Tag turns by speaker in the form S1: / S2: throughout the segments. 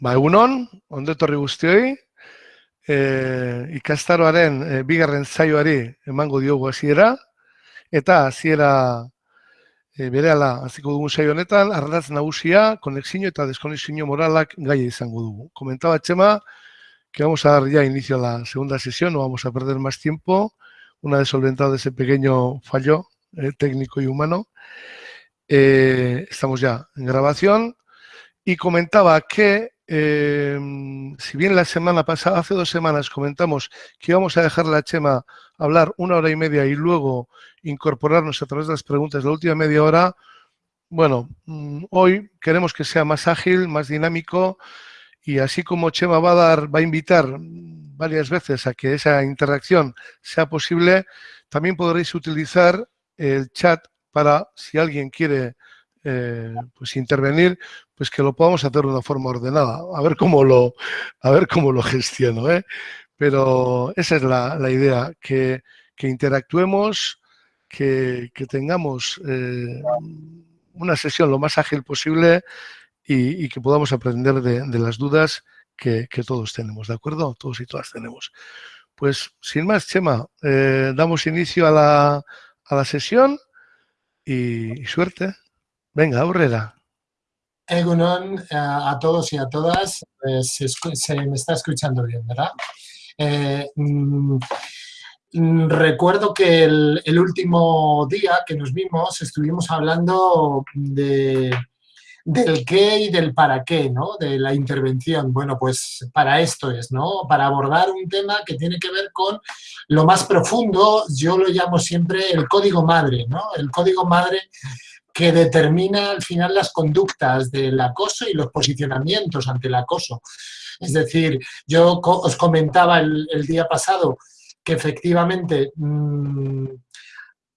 S1: Ba, egunon, ondetorri guztioi, e, ikastaroaren e, bigarren zaioari emango diogu hasiera eta hasiera e, berehala hasiko dugun saio honetan, ardatz nagusia, konexio eta deskonexio moralak gaia izango dugu. Comentaba Chema que vamos a dar ya inicio a la segunda sesión, no vamos a perder más tiempo, una vez solventado ese pequeño fallo eh, técnico y humano. Eh, estamos ya en grabación y comentaba que eh, si bien la semana pasada, hace dos semanas, comentamos que íbamos a dejar la Chema hablar una hora y media y luego incorporarnos a través de las preguntas de la última media hora, bueno, mm, hoy queremos que sea más ágil, más dinámico y así como Chema va a dar, va a invitar varias veces a que esa interacción sea posible, también podréis utilizar el chat para, si alguien quiere eh, pues intervenir, pues que lo podamos hacer de una forma ordenada. A ver cómo lo, a ver cómo lo gestiono. ¿eh? Pero esa es la, idea, que, interactuemos, que, tengamos eh, una sesión lo más ágil posible y, que podamos aprender de, las dudas que, todos tenemos, ¿de acuerdo? Todos y todas tenemos. Pues sin más, Chema, damos inicio a la, a la sesión y suerte. Venga, aurrera.
S2: Egunon eh, a todos y a todas. Eh, se, me está escuchando bien, ¿verdad? Eh, mm, mm, recuerdo que el, último día que nos vimos estuvimos hablando de, del qué y del para qué, ¿no? De la intervención. Bueno, pues para esto es, ¿no? Para abordar un tema que tiene que ver con lo más profundo, yo lo llamo siempre el código madre, ¿no? El código madre que determina al final las conductas del acoso y los posicionamientos ante el acoso. Es decir, yo os comentaba el, día pasado que efectivamente mm,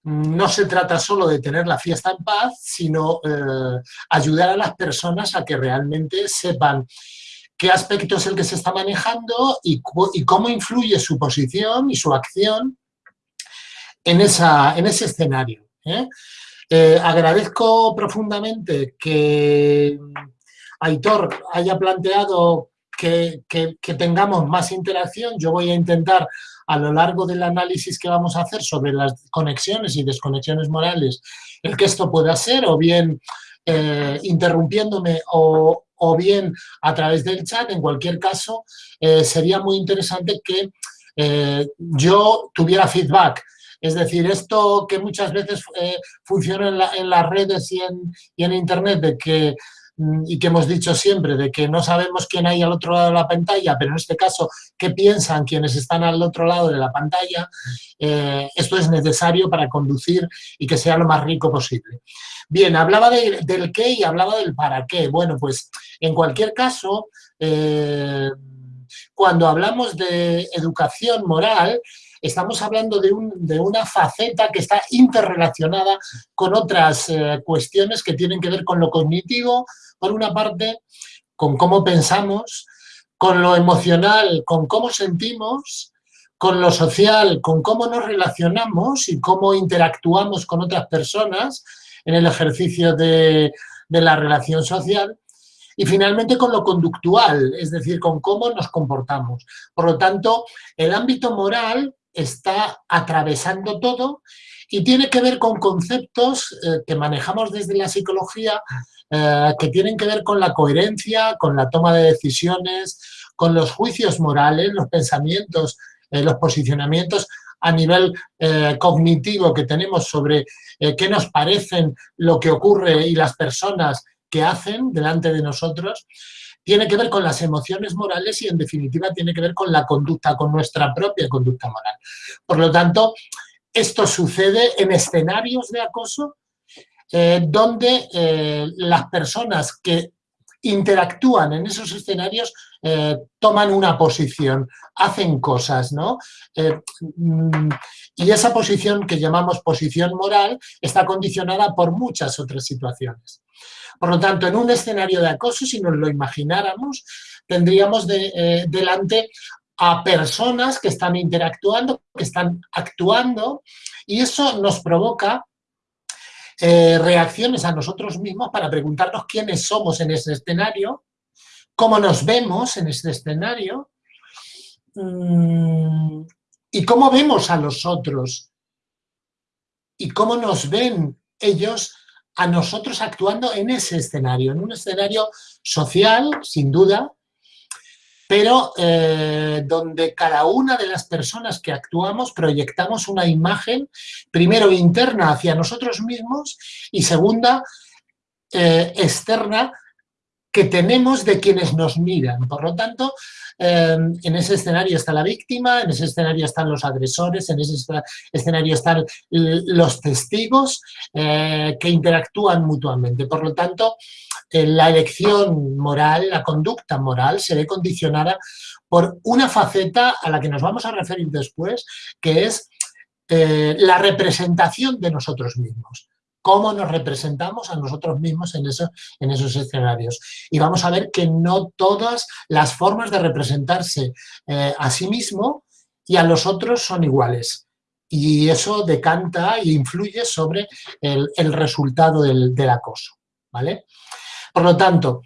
S2: no se trata solo de tener la fiesta en paz, sino eh, ayudar a las personas a que realmente sepan qué aspecto es el que se está manejando y, cómo influye su posición y su acción en, ese escenario. ¿eh? Eh, agradezco profundamente que Aitor haya planteado que, tengamos más interacción. Yo voy a intentar, a lo largo del análisis que vamos a hacer sobre las conexiones y desconexiones morales, el que esto pueda ser, o bien eh, interrumpiéndome o, bien a través del chat. En cualquier caso, eh, sería muy interesante que yo tuviera feedback es decir, esto que muchas veces eh, funciona en, las redes y en, Internet, de que mm, y que hemos dicho siempre, de que no sabemos quién hay al otro lado de la pantalla, pero en este caso, qué piensan quienes están al otro lado de la pantalla, eh, esto es necesario para conducir y que sea lo más rico posible. Bien, hablaba del qué y hablaba del para qué. Bueno, pues en cualquier caso, eh, cuando hablamos de educación moral, estamos hablando de, una faceta que está interrelacionada con otras eh, cuestiones que tienen que ver con lo cognitivo, por una parte, con cómo pensamos, con lo emocional, con cómo sentimos, con lo social, con cómo nos relacionamos y cómo interactuamos con otras personas en el ejercicio de, de la relación social, y finalmente con lo conductual, es decir, con cómo nos comportamos. Por lo tanto, el ámbito moral está atravesando todo y tiene que ver con conceptos eh, que manejamos desde la psicología eh, que tienen que ver con la coherencia, con la toma de decisiones, con los juicios morales, los pensamientos, eh, los posicionamientos a nivel cognitivo que tenemos sobre qué nos parecen lo que ocurre y las personas que hacen delante de nosotros tiene que ver con las emociones morales y en definitiva tiene que ver con la conducta, con nuestra propia conducta moral. Por lo tanto, esto sucede en escenarios de acoso eh, donde eh, las personas que interactúan en esos escenarios eh, toman una posición, hacen cosas, ¿no? Mm, y esa posición que llamamos posición moral está condicionada por muchas otras situaciones. Por lo tanto, en un escenario de acoso, si nos lo imagináramos, tendríamos eh, delante a personas que están interactuando, que están actuando, y eso nos provoca eh, reacciones a nosotros mismos para preguntarnos quiénes somos en ese escenario, cómo nos vemos en este escenario mm, y cómo vemos a los otros y cómo nos ven ellos a nosotros actuando en ese escenario, en un escenario social, sin duda, pero eh, donde cada una de las personas que actuamos proyectamos una imagen, primero interna hacia nosotros mismos y segunda, eh, externa que tenemos de quienes nos miran. Por lo tanto, eh, en ese escenario está la víctima, en ese escenario están los agresores, en ese escenario están los testigos que interactúan mutuamente. Por lo tanto, la elección moral, la conducta moral se ve condicionada por una faceta a la que nos vamos a referir después, que es eh, la representación de nosotros mismos cómo nos representamos a nosotros mismos en, esos escenarios. Y vamos a ver que no todas las formas de representarse eh, a sí mismo y a los otros son iguales. Y eso decanta e influye sobre el, resultado del, del acoso. ¿vale? Por lo tanto,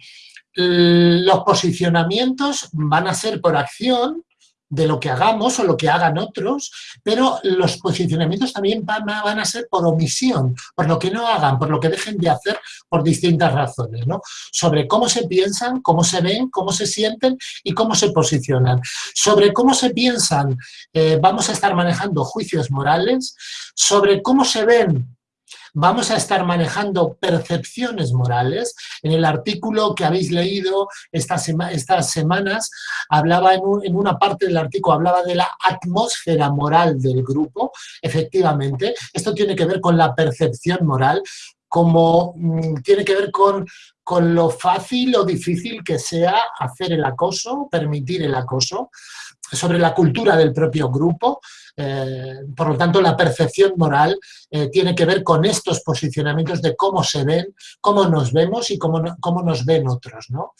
S2: los posicionamientos van a ser por acción de lo que hagamos o lo que hagan otros, pero los posicionamientos también van a, ser por omisión, por lo que no hagan, por lo que dejen de hacer por distintas razones, ¿no? Sobre cómo se piensan, cómo se ven, cómo se sienten y cómo se posicionan. Sobre cómo se piensan eh, vamos a estar manejando juicios morales, sobre cómo se ven vamos a estar manejando percepciones morales. En el artículo que habéis leído estas, semanas, hablaba en, una parte del artículo, hablaba de la atmósfera moral del grupo. Efectivamente, esto tiene que ver con la percepción moral, como mm, tiene que ver con, con lo fácil o difícil que sea hacer el acoso, permitir el acoso, sobre la cultura del propio grupo, eh, por lo tanto, la percepción moral eh, tiene que ver con estos posicionamientos de cómo se ven, cómo nos vemos y cómo, cómo nos ven otros, ¿no?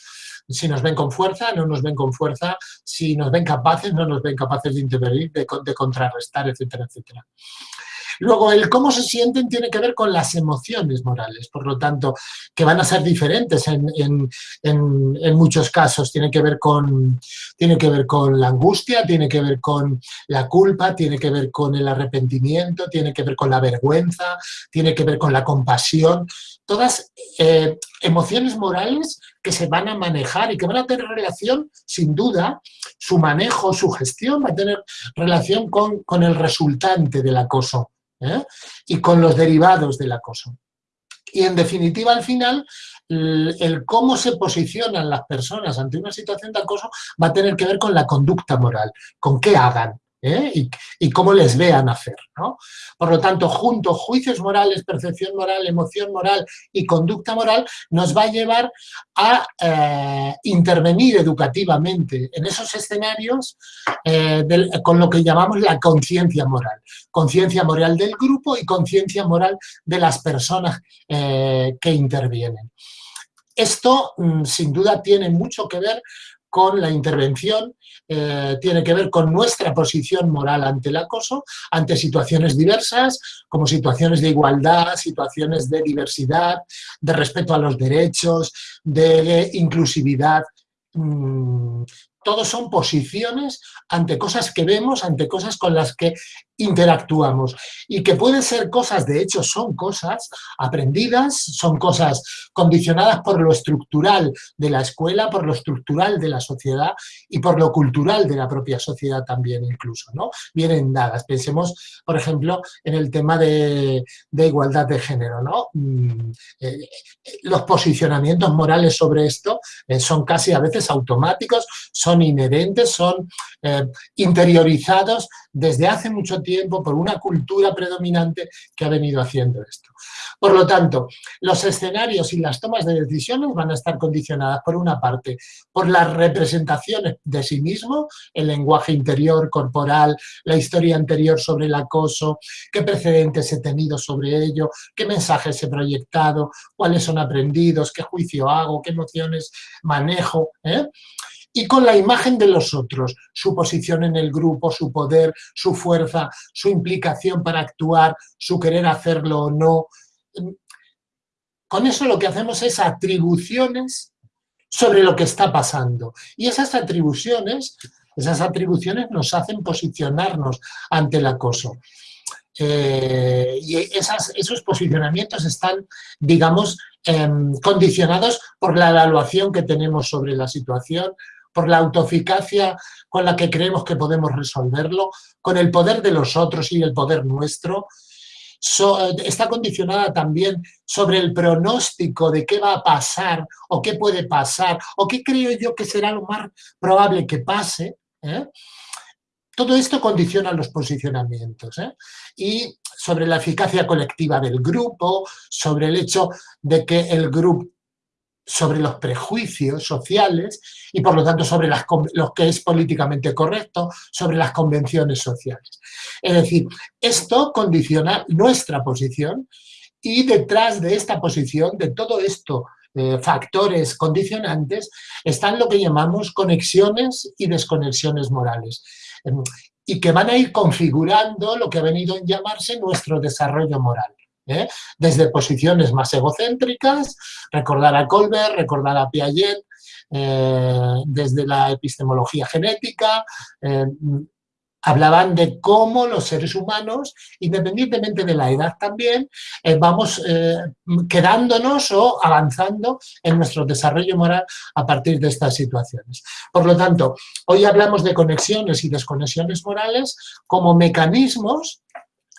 S2: Si nos ven con fuerza, no nos ven con fuerza, si nos ven capaces, no nos ven capaces de intervenir, de, de contrarrestar, etcétera, etcétera. Luego, el cómo se sienten tiene que ver con las emociones morales, por lo tanto, que van a ser diferentes en, muchos casos. Tiene que, ver con, tiene que ver con la angustia, tiene que ver con la culpa, tiene que ver con el arrepentimiento, tiene que ver con la vergüenza, tiene que ver con la compasión. Todas eh, emociones morales que se van a manejar y que van a tener relación, sin duda, su manejo, su gestión va a tener relación con, con el resultante del acoso. ¿Eh? y con los derivados del acoso. Y en definitiva, al final, el, cómo se posicionan las personas ante una situación de acoso va a tener que ver con la conducta moral, con qué hagan, ¿eh? y, cómo les vean hacer. Por lo tanto, junto juicios morales, percepción moral, emoción moral y conducta moral, nos va a llevar a eh, intervenir educativamente en esos escenarios eh, con lo que llamamos la conciencia moral. Conciencia moral del grupo y conciencia moral de las personas que intervienen. Esto, mm, sin duda, tiene mucho que ver con la intervención, eh, tiene que ver con nuestra posición moral ante el acoso, ante situaciones diversas, como situaciones de igualdad, situaciones de diversidad, de respeto a los derechos, de inclusividad, mm, todos son posiciones ante cosas que vemos, ante cosas con las que interactuamos y que pueden ser cosas, de hecho son cosas aprendidas, son cosas condicionadas por lo estructural de la escuela, por lo estructural de la sociedad y por lo cultural de la propia sociedad también incluso, ¿no? Vienen dadas. Pensemos, por ejemplo, en el tema de, igualdad de género, ¿no? Mm, eh, los posicionamientos morales sobre esto eh, son casi a veces automáticos, son inherentes, son eh, interiorizados desde hace mucho tiempo por una cultura predominante que ha venido haciendo esto. Por lo tanto, los escenarios y las tomas de decisiones van a estar condicionadas, por una parte, por las representaciones de sí mismo, el lenguaje interior, corporal, la historia anterior sobre el acoso, qué precedentes he tenido sobre ello, qué mensajes he proyectado, cuáles son aprendidos, qué juicio hago, qué emociones manejo, ¿eh? Y con la imagen de los otros, su posición en el grupo, su poder, su fuerza, su implicación para actuar, su querer hacerlo o no. Con eso lo que hacemos es atribuciones sobre lo que está pasando. Y esas atribuciones, esas atribuciones nos hacen posicionarnos ante el acoso. Eh, y esos posicionamientos están, digamos, em, condicionados por la evaluación que tenemos sobre la situación, por la autoeficacia con la que creemos que podemos resolverlo, con el poder de los otros y el poder nuestro, está condicionada también sobre el pronóstico de qué va a pasar o qué puede pasar o qué creo yo que será lo más probable que pase. ¿eh? Todo esto condiciona los posicionamientos. ¿eh? Y sobre la eficacia colectiva del grupo, sobre el hecho de que el grupo sobre los prejuicios sociales y por lo tanto sobre lo que es políticamente correcto, sobre las convenciones sociales. Es decir, esto condiciona nuestra posición y detrás de esta posición, de todo esto, eh, factores condicionantes, están lo que llamamos conexiones y desconexiones morales em, y que van a ir configurando lo que ha venido a llamarse nuestro desarrollo moral. ¿Eh? desde posiciones más egocéntricas, recordar a Colbert, recordar a Piaget, eh, desde la epistemología genética, eh, hablaban de cómo los seres humanos, independientemente de la edad también, vamos quedándonos o avanzando en nuestro desarrollo moral a partir de estas situaciones. Por lo tanto, hoy hablamos de conexiones y desconexiones morales como mecanismos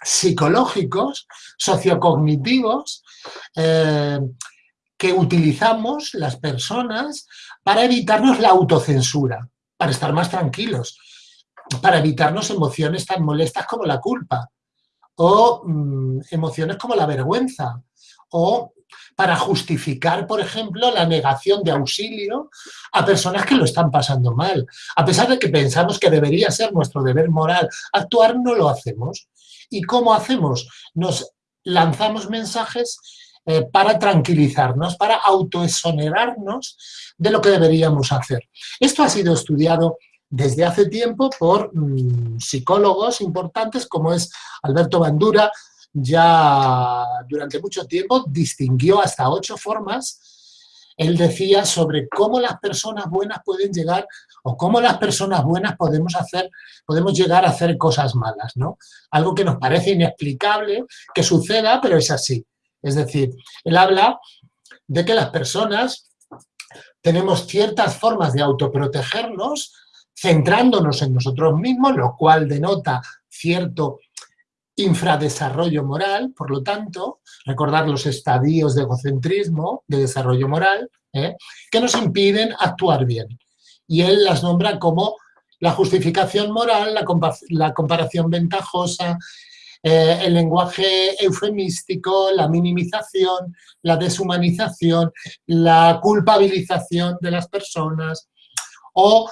S2: psicológicos, sociocognitivos, eh, que utilizamos las personas para evitarnos la autocensura, para estar más tranquilos, para evitarnos emociones tan molestas como la culpa, o mm, emociones como la vergüenza, o para justificar, por ejemplo, la negación de auxilio a personas que lo están pasando mal. A pesar de que pensamos que debería ser nuestro deber moral actuar, no lo hacemos. ¿Y cómo hacemos? Nos lanzamos mensajes eh, para tranquilizarnos, para autoexonerarnos de lo que deberíamos hacer. Esto ha sido estudiado desde hace tiempo por mm, psicólogos importantes como es Alberto Bandura, ya durante mucho tiempo distinguió hasta ocho formas él decía sobre cómo las personas buenas pueden llegar o cómo las personas buenas podemos hacer, podemos llegar a hacer cosas malas, ¿no? Algo que nos parece inexplicable que suceda, pero es así. Es decir, él habla de que las personas tenemos ciertas formas de autoprotegernos centrándonos en nosotros mismos, lo cual denota cierto infradesarrollo moral, por lo tanto, recordar los estadios de egocentrismo, de desarrollo moral, ¿eh? que nos impiden actuar bien. Y él las nombra como la justificación moral, la, comparación ventajosa, eh, el lenguaje eufemístico, la minimización, la deshumanización, la culpabilización de las personas o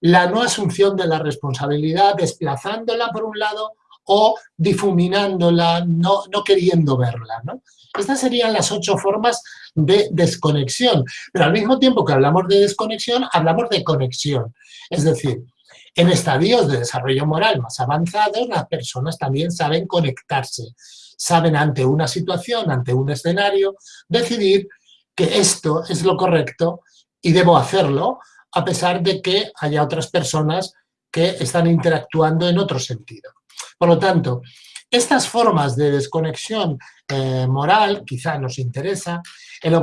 S2: la no asunción de la responsabilidad, desplazándola por un lado o difuminándola, no, no queriendo verla. ¿no? Estas serían las ocho formas de desconexión, pero al mismo tiempo que hablamos de desconexión, hablamos de conexión. Es decir, en estadios de desarrollo moral más avanzados, las personas también saben conectarse, saben ante una situación, ante un escenario, decidir que esto es lo correcto y debo hacerlo, a pesar de que haya otras personas que están interactuando en otro sentido. Por lo tanto, estas formas de desconexión eh, moral, quizá nos interesa,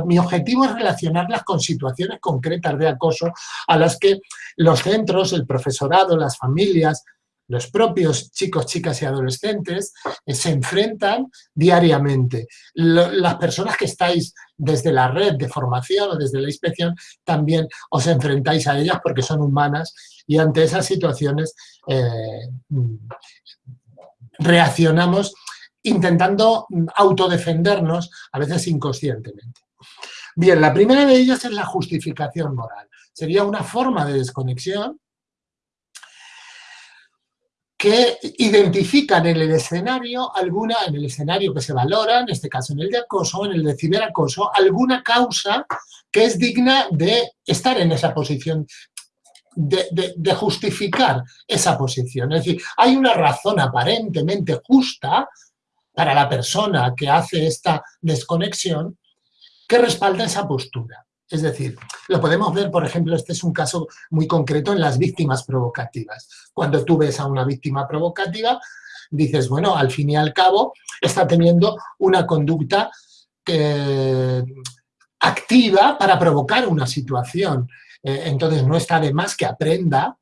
S2: mi objetivo es relacionarlas con situaciones concretas de acoso a las que los centros, el profesorado, las familias, los propios chicos, chicas y adolescentes eh, se enfrentan diariamente. las personas que estáis desde la red de formación o desde la inspección también os enfrentáis a ellas porque son humanas y ante esas situaciones eh, reaccionamos intentando autodefendernos, a veces inconscientemente. Bien, la primera de ellas es la justificación moral. Sería una forma de desconexión que identifican en el escenario alguna, en el escenario que se valora, en este caso en el de acoso, en el de ciberacoso, alguna causa que es digna de estar en esa posición de, justificar esa posición. Es decir, hay una razón aparentemente justa para la persona que hace esta desconexión que respalda esa postura. Es decir, lo podemos ver, por ejemplo, este es un caso muy concreto en las víctimas provocativas. Cuando tú ves a una víctima provocativa, dices, bueno, al fin y al cabo está teniendo una conducta eh, activa para provocar una situación. Eh, entonces no está de más que aprenda,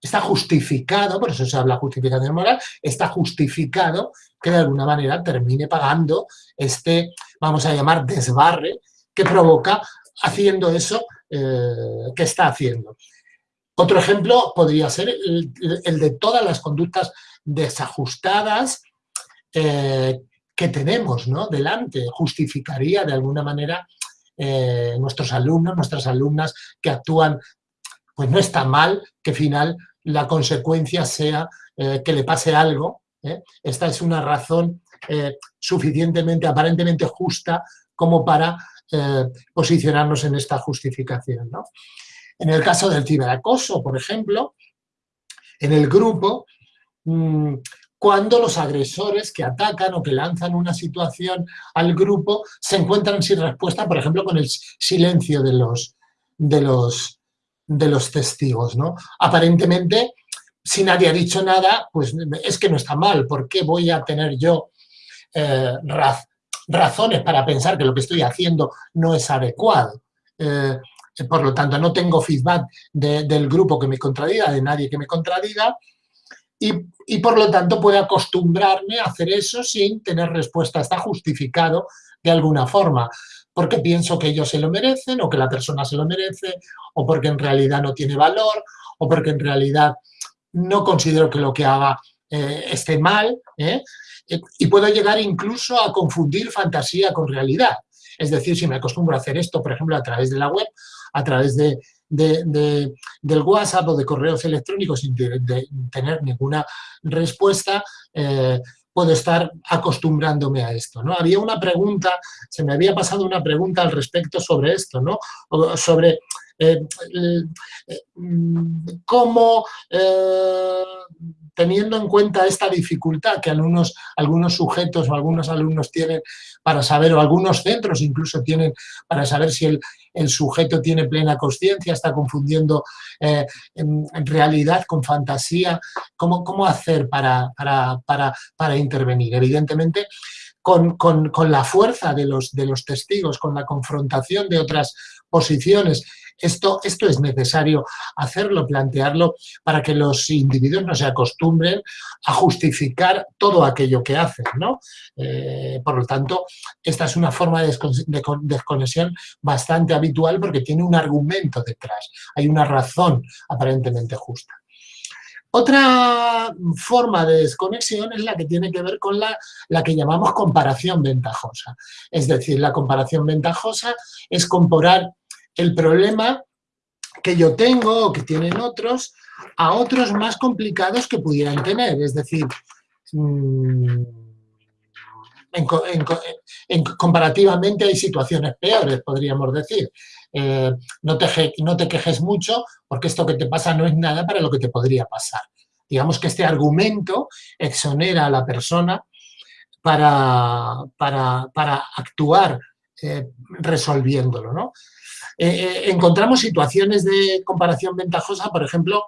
S2: está justificado, por eso se habla justificación moral, está justificado que de alguna manera termine pagando este, vamos a llamar, desbarre que provoca haciendo eso eh, que está haciendo. Otro ejemplo podría ser el, de todas las conductas desajustadas eh, que tenemos ¿no? delante. Justificaría de alguna manera eh, nuestros alumnos, nuestras alumnas que actúan, pues no está mal que al final la consecuencia sea que le pase algo. Esta es una razón suficientemente, aparentemente justa como para eh, posicionarnos en esta justificación. En el caso del ciberacoso, por ejemplo, en el grupo, mm, cuando los agresores que atacan o que lanzan una situación al grupo se encuentran sin respuesta, por ejemplo, con el silencio de los, de los, testigos. ¿no? Aparentemente, si nadie ha dicho nada, pues es que no está mal. ¿Por qué voy a tener yo eh, razones para pensar que lo que estoy haciendo no es adecuado. Eh, por lo tanto, no tengo feedback del grupo que me contradiga, de nadie que me contradiga, y, por lo tanto puedo acostumbrarme a hacer eso sin tener respuesta. Está justificado de alguna forma, porque pienso que ellos se lo merecen, o que la persona se lo merece, o porque en realidad no tiene valor, o porque en realidad no considero que lo que haga eh, esté mal, ¿eh? y puedo llegar incluso a confundir fantasía con realidad. Es decir, si me acostumbro a hacer esto, por ejemplo, a través de la web, a través de, del WhatsApp o de correos electrónicos sin tener ninguna respuesta, eh, puedo estar acostumbrándome a esto. ¿no? Había una pregunta, se me había pasado una pregunta al respecto sobre esto, ¿no? sobre eh, eh, cómo teniendo en cuenta esta dificultad que algunos, sujetos o algunos alumnos tienen para saber, o algunos centros incluso tienen para saber si el, sujeto tiene plena conciencia, está confundiendo eh, en, realidad con fantasía, ¿cómo, cómo hacer para, para, intervenir? Evidentemente, con, con, la fuerza de los, de los testigos, con la confrontación de otras posiciones esto, esto es necesario hacerlo, plantearlo, para que los individuos no se acostumbren a justificar todo aquello que hacen. ¿no? Eh, por lo tanto, esta es una forma de desconexión bastante habitual porque tiene un argumento detrás, hay una razón aparentemente justa. Otra forma de desconexión es la que tiene que ver con la, la, que llamamos comparación ventajosa. Es decir, la comparación ventajosa es comparar el problema que yo tengo o que tienen otros a otros más complicados que pudieran tener. Es decir, mm, en, comparativamente hay situaciones peores, podríamos decir. Eh, no, te, no te quejes mucho porque esto que te pasa no es nada para lo que te podría pasar. Digamos que este argumento exonera a la persona para, para, actuar eh, resolviéndolo. ¿no? Eh, eh, encontramos situaciones de comparación ventajosa, por ejemplo,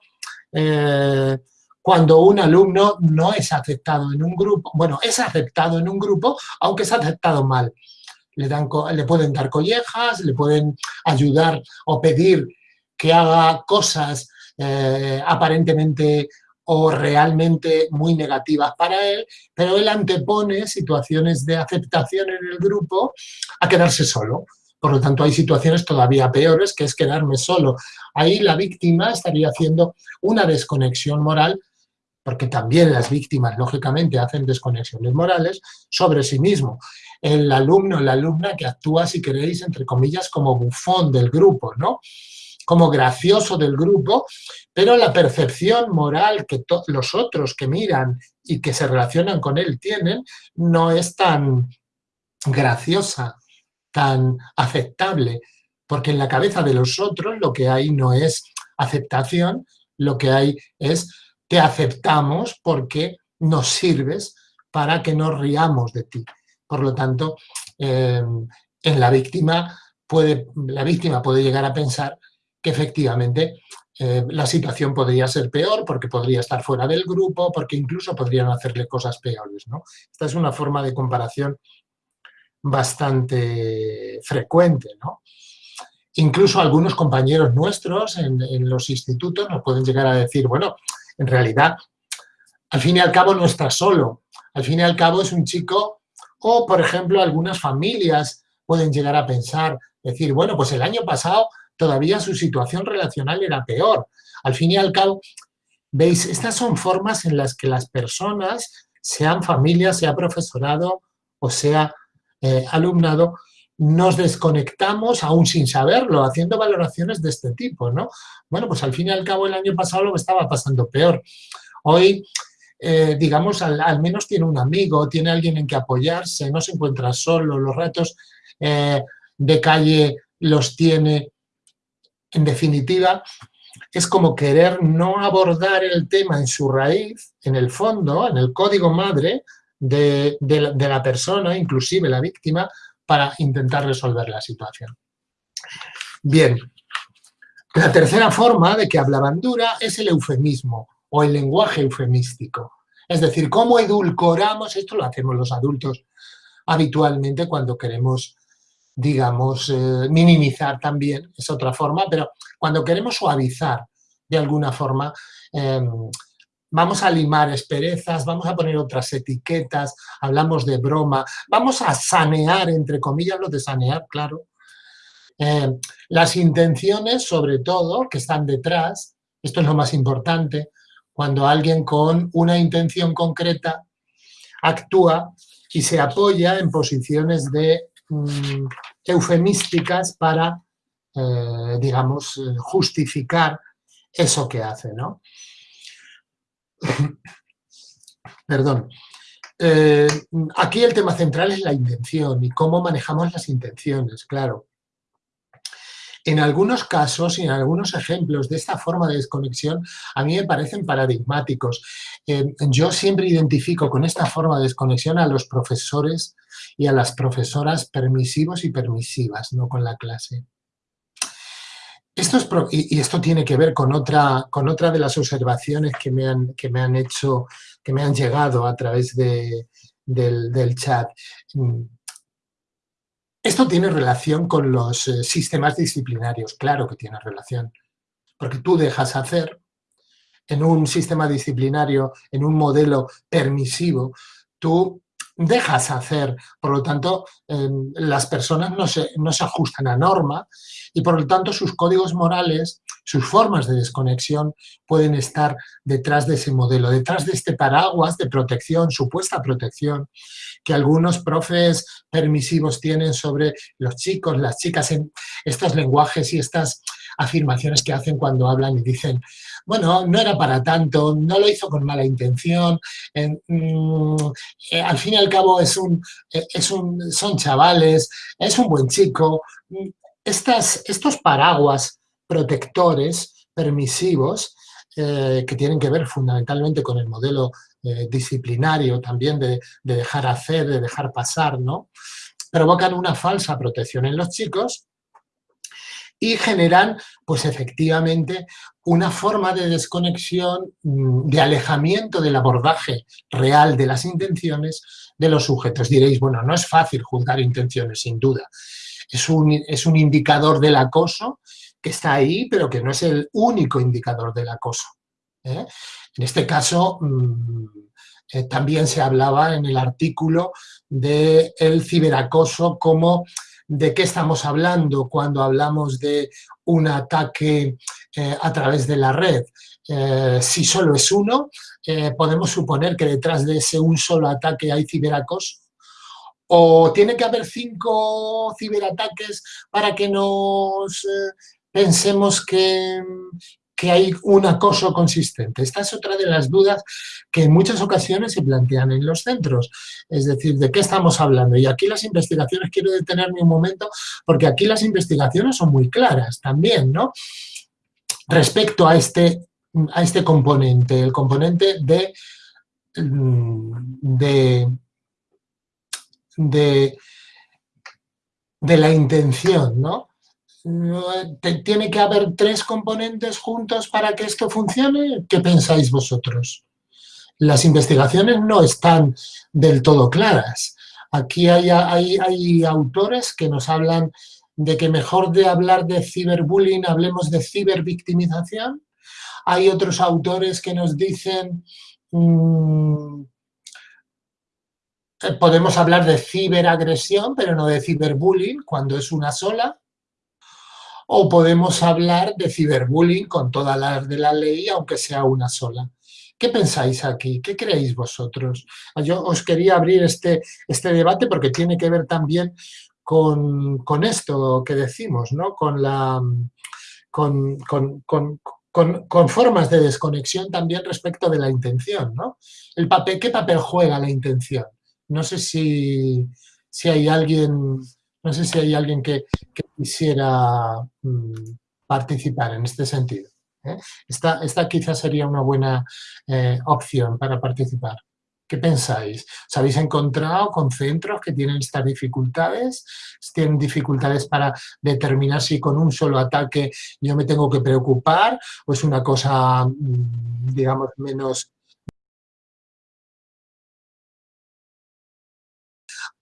S2: eh, cuando un alumno no es aceptado en un grupo, bueno, es aceptado en un grupo, aunque es aceptado mal. Le, dan, le pueden dar collejas, le pueden ayudar o pedir que haga cosas aparentemente o realmente muy negativas para él, pero él antepone situaciones de aceptación en el grupo a quedarse solo. Por lo tanto, hay situaciones todavía peores, que es quedarme solo. Ahí la víctima estaría haciendo una desconexión moral, porque también las víctimas, lógicamente, hacen desconexiones morales sobre sí mismo. El alumno, la alumna que actúa, si queréis, entre comillas, como bufón del grupo, ¿no? como gracioso del grupo, pero la percepción moral que los otros que miran y que se relacionan con él tienen no es tan graciosa, tan aceptable, porque en la cabeza de los otros lo que hay no es aceptación, lo que hay es te aceptamos porque nos sirves para que nos riamos de ti. Por lo tanto, em, en la víctima puede, la víctima puede llegar a pensar que efectivamente eh, la situación podría ser peor porque podría estar fuera del grupo, porque incluso podrían hacerle cosas peores. ¿no? Esta es una forma de comparación bastante frecuente. ¿no? Incluso algunos compañeros nuestros en, en, los institutos nos pueden llegar a decir, bueno, en realidad, al fin y al cabo no está solo. Al fin y al cabo es un chico, o por ejemplo algunas familias pueden llegar a pensar, decir, bueno, pues el año pasado todavía su situación relacional era peor. Al fin y al cabo, veis, estas son formas en las que las personas, sean familias, sea profesorado o sea eh, alumnado, nos desconectamos aún sin saberlo, haciendo valoraciones de este tipo, ¿no? Bueno, pues al fin y al cabo el año pasado lo estaba pasando peor. Hoy, eh, digamos, al, menos tiene un amigo, tiene alguien en que apoyarse, no se encuentra solo, los retos eh, de calle los tiene. En definitiva, es como querer no abordar el tema en su raíz, en el fondo, en el código madre de, la, persona, inclusive la víctima, para intentar resolver la situación. Bien, la tercera forma de que hablaban dura es el eufemismo o el lenguaje eufemístico. Es decir, cómo edulcoramos, esto lo hacemos los adultos habitualmente cuando queremos, digamos, eh, minimizar también, es otra forma, pero cuando queremos suavizar de alguna forma, eh, vamos a limar esperezas, vamos a poner otras etiquetas, hablamos de broma, vamos a sanear, entre comillas, lo de sanear, claro. Eh, las intenciones, sobre todo, que están detrás, esto es lo más importante, cuando alguien con una intención concreta actúa y se apoya en posiciones de mm, eufemísticas para, eh, digamos, eh, justificar eso que hace, ¿no? Perdón. Eh, aquí el tema central es la intención y cómo manejamos las intenciones, claro. En algunos casos y en algunos ejemplos de esta forma de desconexión a mí me parecen paradigmáticos. Eh, yo siempre identifico con esta forma de desconexión a los profesores y a las profesoras permisivos y permisivas, no con la clase. Esto es y esto tiene que ver con otra, con otra de las observaciones que me han, que me han hecho, que me han llegado a través de, del, del, chat. Esto tiene relación con los eh, sistemas disciplinarios, claro que tiene relación, porque tú dejas hacer en un sistema disciplinario, en un modelo permisivo, tú dejas hacer, por lo tanto, em, las personas no se, no se ajustan a norma y por lo tanto sus códigos morales, sus formas de desconexión pueden estar detrás de ese modelo, detrás de este paraguas de protección, supuesta protección, que algunos profes permisivos tienen sobre los chicos, las chicas, en estos lenguajes y estas afirmaciones que hacen cuando hablan y dicen, bueno, no era para tanto, no lo hizo con mala intención, mm, eh, al fin y al cabo es un, eh, es un, son chavales, es un buen chico. Estas, estos paraguas protectores, permisivos, eh, que tienen que ver fundamentalmente con el modelo disciplinario también de, de, dejar hacer, de dejar pasar, ¿no? provocan una falsa protección en los chicos y generan, pues efectivamente, una forma de desconexión, mm, de alejamiento del abordaje real de las intenciones de los sujetos. Diréis, bueno, no es fácil juzgar intenciones, sin duda. Es un, es un indicador del acoso que está ahí, pero que no es el único indicador del acoso. ¿eh? En este caso, mm, eh, también se hablaba en el artículo del el ciberacoso como de qué estamos hablando cuando hablamos de un ataque eh, a través de la red. Eh, si solo es uno, eh, podemos suponer que detrás de ese un solo ataque hay ciberacoso. O tiene que haber cinco ciberataques para que nos pensemos que, que hay un acoso consistente. Esta es otra de las dudas que en muchas ocasiones se plantean en los centros. Es decir, ¿de qué estamos hablando? Y aquí las investigaciones, quiero detenerme un momento, porque aquí las investigaciones son muy claras también, ¿no? Respecto a este, a este componente, el componente de, de, de de la intención, ¿no? ¿Tiene que haber tres componentes juntos para que esto funcione? ¿Qué pensáis vosotros? Las investigaciones no están del todo claras. Aquí hay, hay, autores que nos hablan de que mejor de hablar de ciberbullying hablemos de cibervictimización. Hay otros autores que nos dicen mm, eh, podemos hablar de ciberagresión, pero no de ciberbullying, cuando es una sola. O podemos hablar de ciberbullying con todas las de la ley, aunque sea una sola. ¿Qué pensáis aquí? ¿Qué creéis vosotros? Yo os quería abrir este, este debate porque tiene que ver también con, con esto que decimos, ¿no? Con la... Con, con, con, formas de desconexión también respecto de la intención, ¿no? El papel, ¿Qué papel juega la intención? No sé si, hay alguien, no sé si hay alguien que, quisiera mm, participar en este sentido. ¿eh? Esta, quizás sería una buena eh, opción para participar. ¿Qué pensáis? ¿Os habéis encontrado con centros que tienen estas dificultades? ¿Tienen dificultades para determinar si con un solo ataque yo me tengo que preocupar o es una cosa, mm, digamos, menos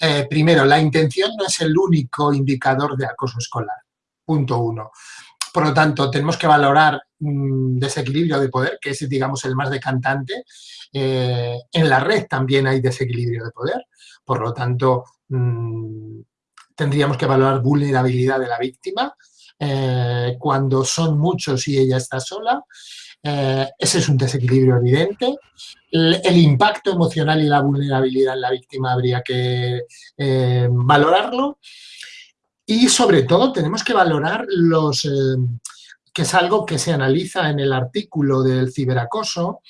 S2: Eh, primero, la intención no es el único indicador de acoso escolar, punto uno. Por lo tanto, tenemos que valorar un desequilibrio de poder, que es, digamos, el más decantante. Eh, en la red también hay desequilibrio de poder, por lo tanto, mm, tendríamos que valorar vulnerabilidad de la víctima. Eh, cuando son muchos y ella está sola, eh, ese es un desequilibrio evidente. El, impacto emocional y la vulnerabilidad en la víctima habría que eh, valorarlo. Y sobre todo tenemos que valorar los, eh, que es algo que se analiza en el artículo del ciberacoso,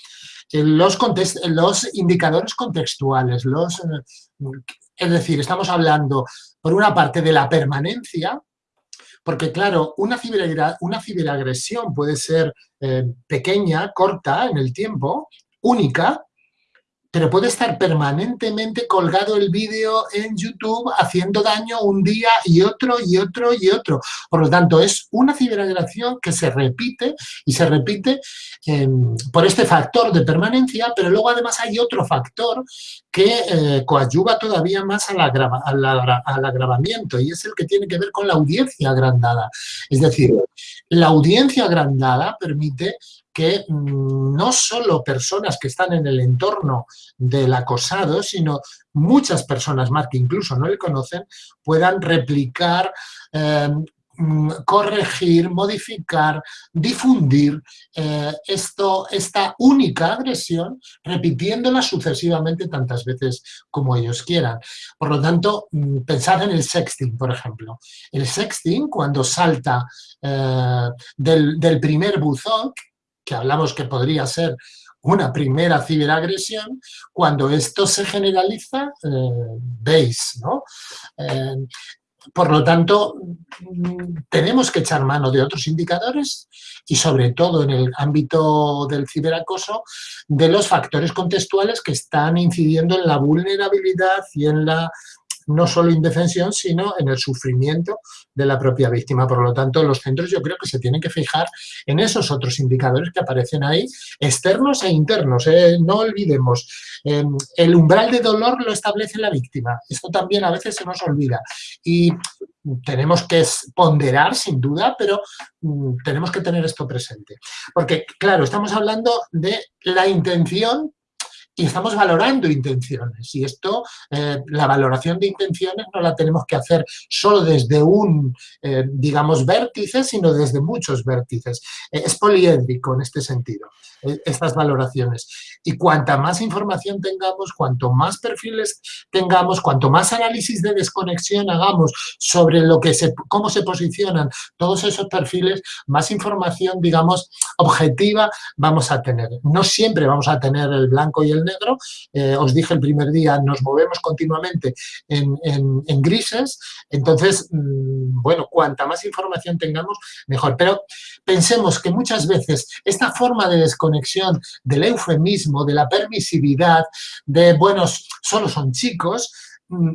S2: los, los indicadores contextuales. Los, es decir, estamos hablando, por una parte, de la permanencia, porque claro, una, una ciberagresión puede ser eh, pequeña, corta en el tiempo, única, pero puede estar permanentemente colgado el vídeo en YouTube haciendo daño un día y otro y otro y otro. Por lo tanto, es una ciberagresión que se repite y se repite em, por este factor de permanencia, pero luego además hay otro factor que eh, coadyuva todavía más al, al agravamiento y es el que tiene que ver con la audiencia agrandada. Es decir, la audiencia agrandada permite que no solo personas que están en el entorno del acosado, sino muchas personas más que incluso no le conocen, puedan replicar em, mm, corregir, modificar, difundir eh, esto, esta única agresión, repitiéndola sucesivamente tantas veces como ellos quieran. Por lo tanto, mm, pensad en el sexting, por ejemplo. El sexting, cuando salta eh, del, primer buzón, que hablamos que podría ser una primera ciberagresión, cuando esto se generaliza, eh, veis, ¿no? Eh, por lo tanto, tenemos que echar mano de otros indicadores y sobre todo en el ámbito del ciberacoso, de los factores contextuales que están incidiendo en la vulnerabilidad y en la no solo indefensión, sino en el sufrimiento de la propia víctima. Por lo tanto, los centros yo creo que se tienen que fijar en esos otros indicadores que aparecen ahí, externos e internos. ¿eh? No olvidemos, em, el umbral de dolor lo establece la víctima. Esto también a veces se nos olvida. Y tenemos que ponderar, sin duda, pero mm, tenemos que tener esto presente. Porque, claro, estamos hablando de la intención y estamos valorando intenciones. Y esto, eh, la valoración de intenciones no la tenemos que hacer solo desde un, eh, digamos, vértice, sino desde muchos vértices. Eh, es poliédrico en este sentido, estas valoraciones. Y cuanta más información tengamos, cuanto más perfiles tengamos, cuanto más análisis de desconexión hagamos sobre lo que se, cómo se posicionan todos esos perfiles, más información, digamos, objetiva vamos a tener. No siempre vamos a tener el blanco y el negro. Eh, os dije el primer día, nos movemos continuamente en, grises. Entonces, mm, bueno, cuanta más información tengamos, mejor. Pero pensemos que muchas veces esta forma de desconexión del eufemismo, de la permisividad, de, bueno, solo son chicos, mm,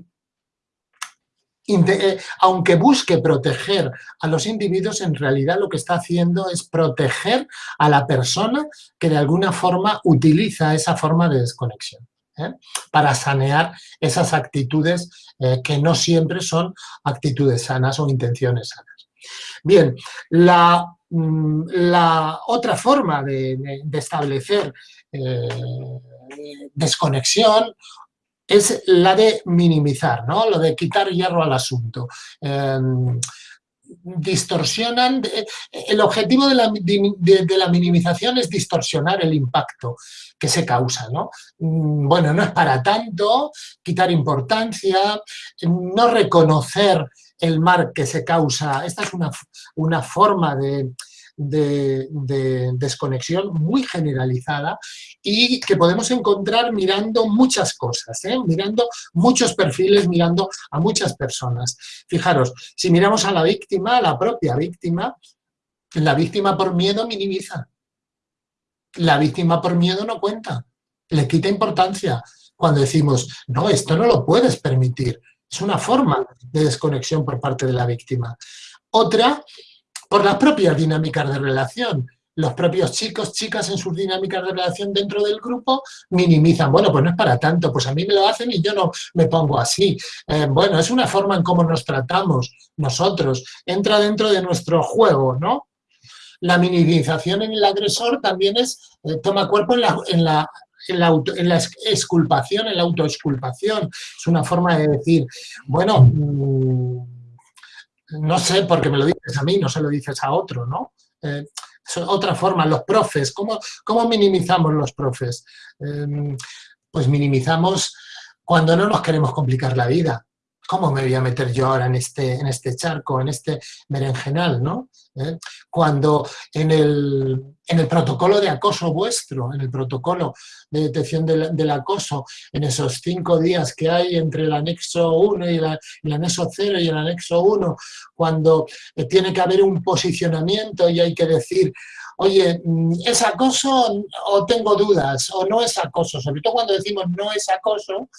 S2: eh, aunque busque proteger a los individuos, en realidad lo que está haciendo es proteger a la persona que de alguna forma utiliza esa forma de desconexión. ¿eh? para sanear esas actitudes eh, que no siempre son actitudes sanas o intenciones sanas. Bien, la, mm, otra forma de, establecer desconexión es la de minimizar, ¿no? Lo de quitar hierro al asunto. Em, distorsionan, el objetivo de la, minimización es distorsionar el impacto que se causa, ¿no? Mm, bueno, no es para tanto, quitar importancia, no reconocer el mal que se causa, esta es una, una forma de, de, desconexión muy generalizada y que podemos encontrar mirando muchas cosas, ¿eh? mirando muchos perfiles, mirando a muchas personas. Fijaros, si miramos a la víctima, a la propia víctima, la víctima por miedo minimiza. La víctima por miedo no cuenta, le quita importancia. Cuando decimos, no, esto no lo puedes permitir, es una forma de desconexión por parte de la víctima. Otra por las propias dinámicas de relación. Los propios chicos, chicas en sus dinámicas de relación dentro del grupo minimizan, bueno, pues no es para tanto, pues a mí me lo hacen y yo no me pongo así. Eh, bueno, es una forma en cómo nos tratamos nosotros, entra dentro de nuestro juego, ¿no? La minimización en el agresor también es, eh, toma cuerpo en la, en la en la, en la, exculpación, en la autoexculpación. Es una forma de decir, bueno, mm, no sé porque me lo dices a mí, no se lo dices a otro, ¿no? Eh, otra forma, los profes, ¿cómo, cómo minimizamos los profes? Em, pues minimizamos cuando no nos queremos complicar la vida. ¿Cómo me voy a meter yo ahora en este, en este charco, en este berenjenal, no? ¿Eh? Cuando en el, en el, protocolo de acoso vuestro, en el protocolo de detección del, acoso, en esos cinco días que hay entre el anexo 1 y, el anexo 0 y el anexo 1, cuando tiene que haber un posicionamiento y hay que decir, oye, ¿es acoso o tengo dudas? ¿O no es acoso? Sobre todo cuando decimos no es acoso,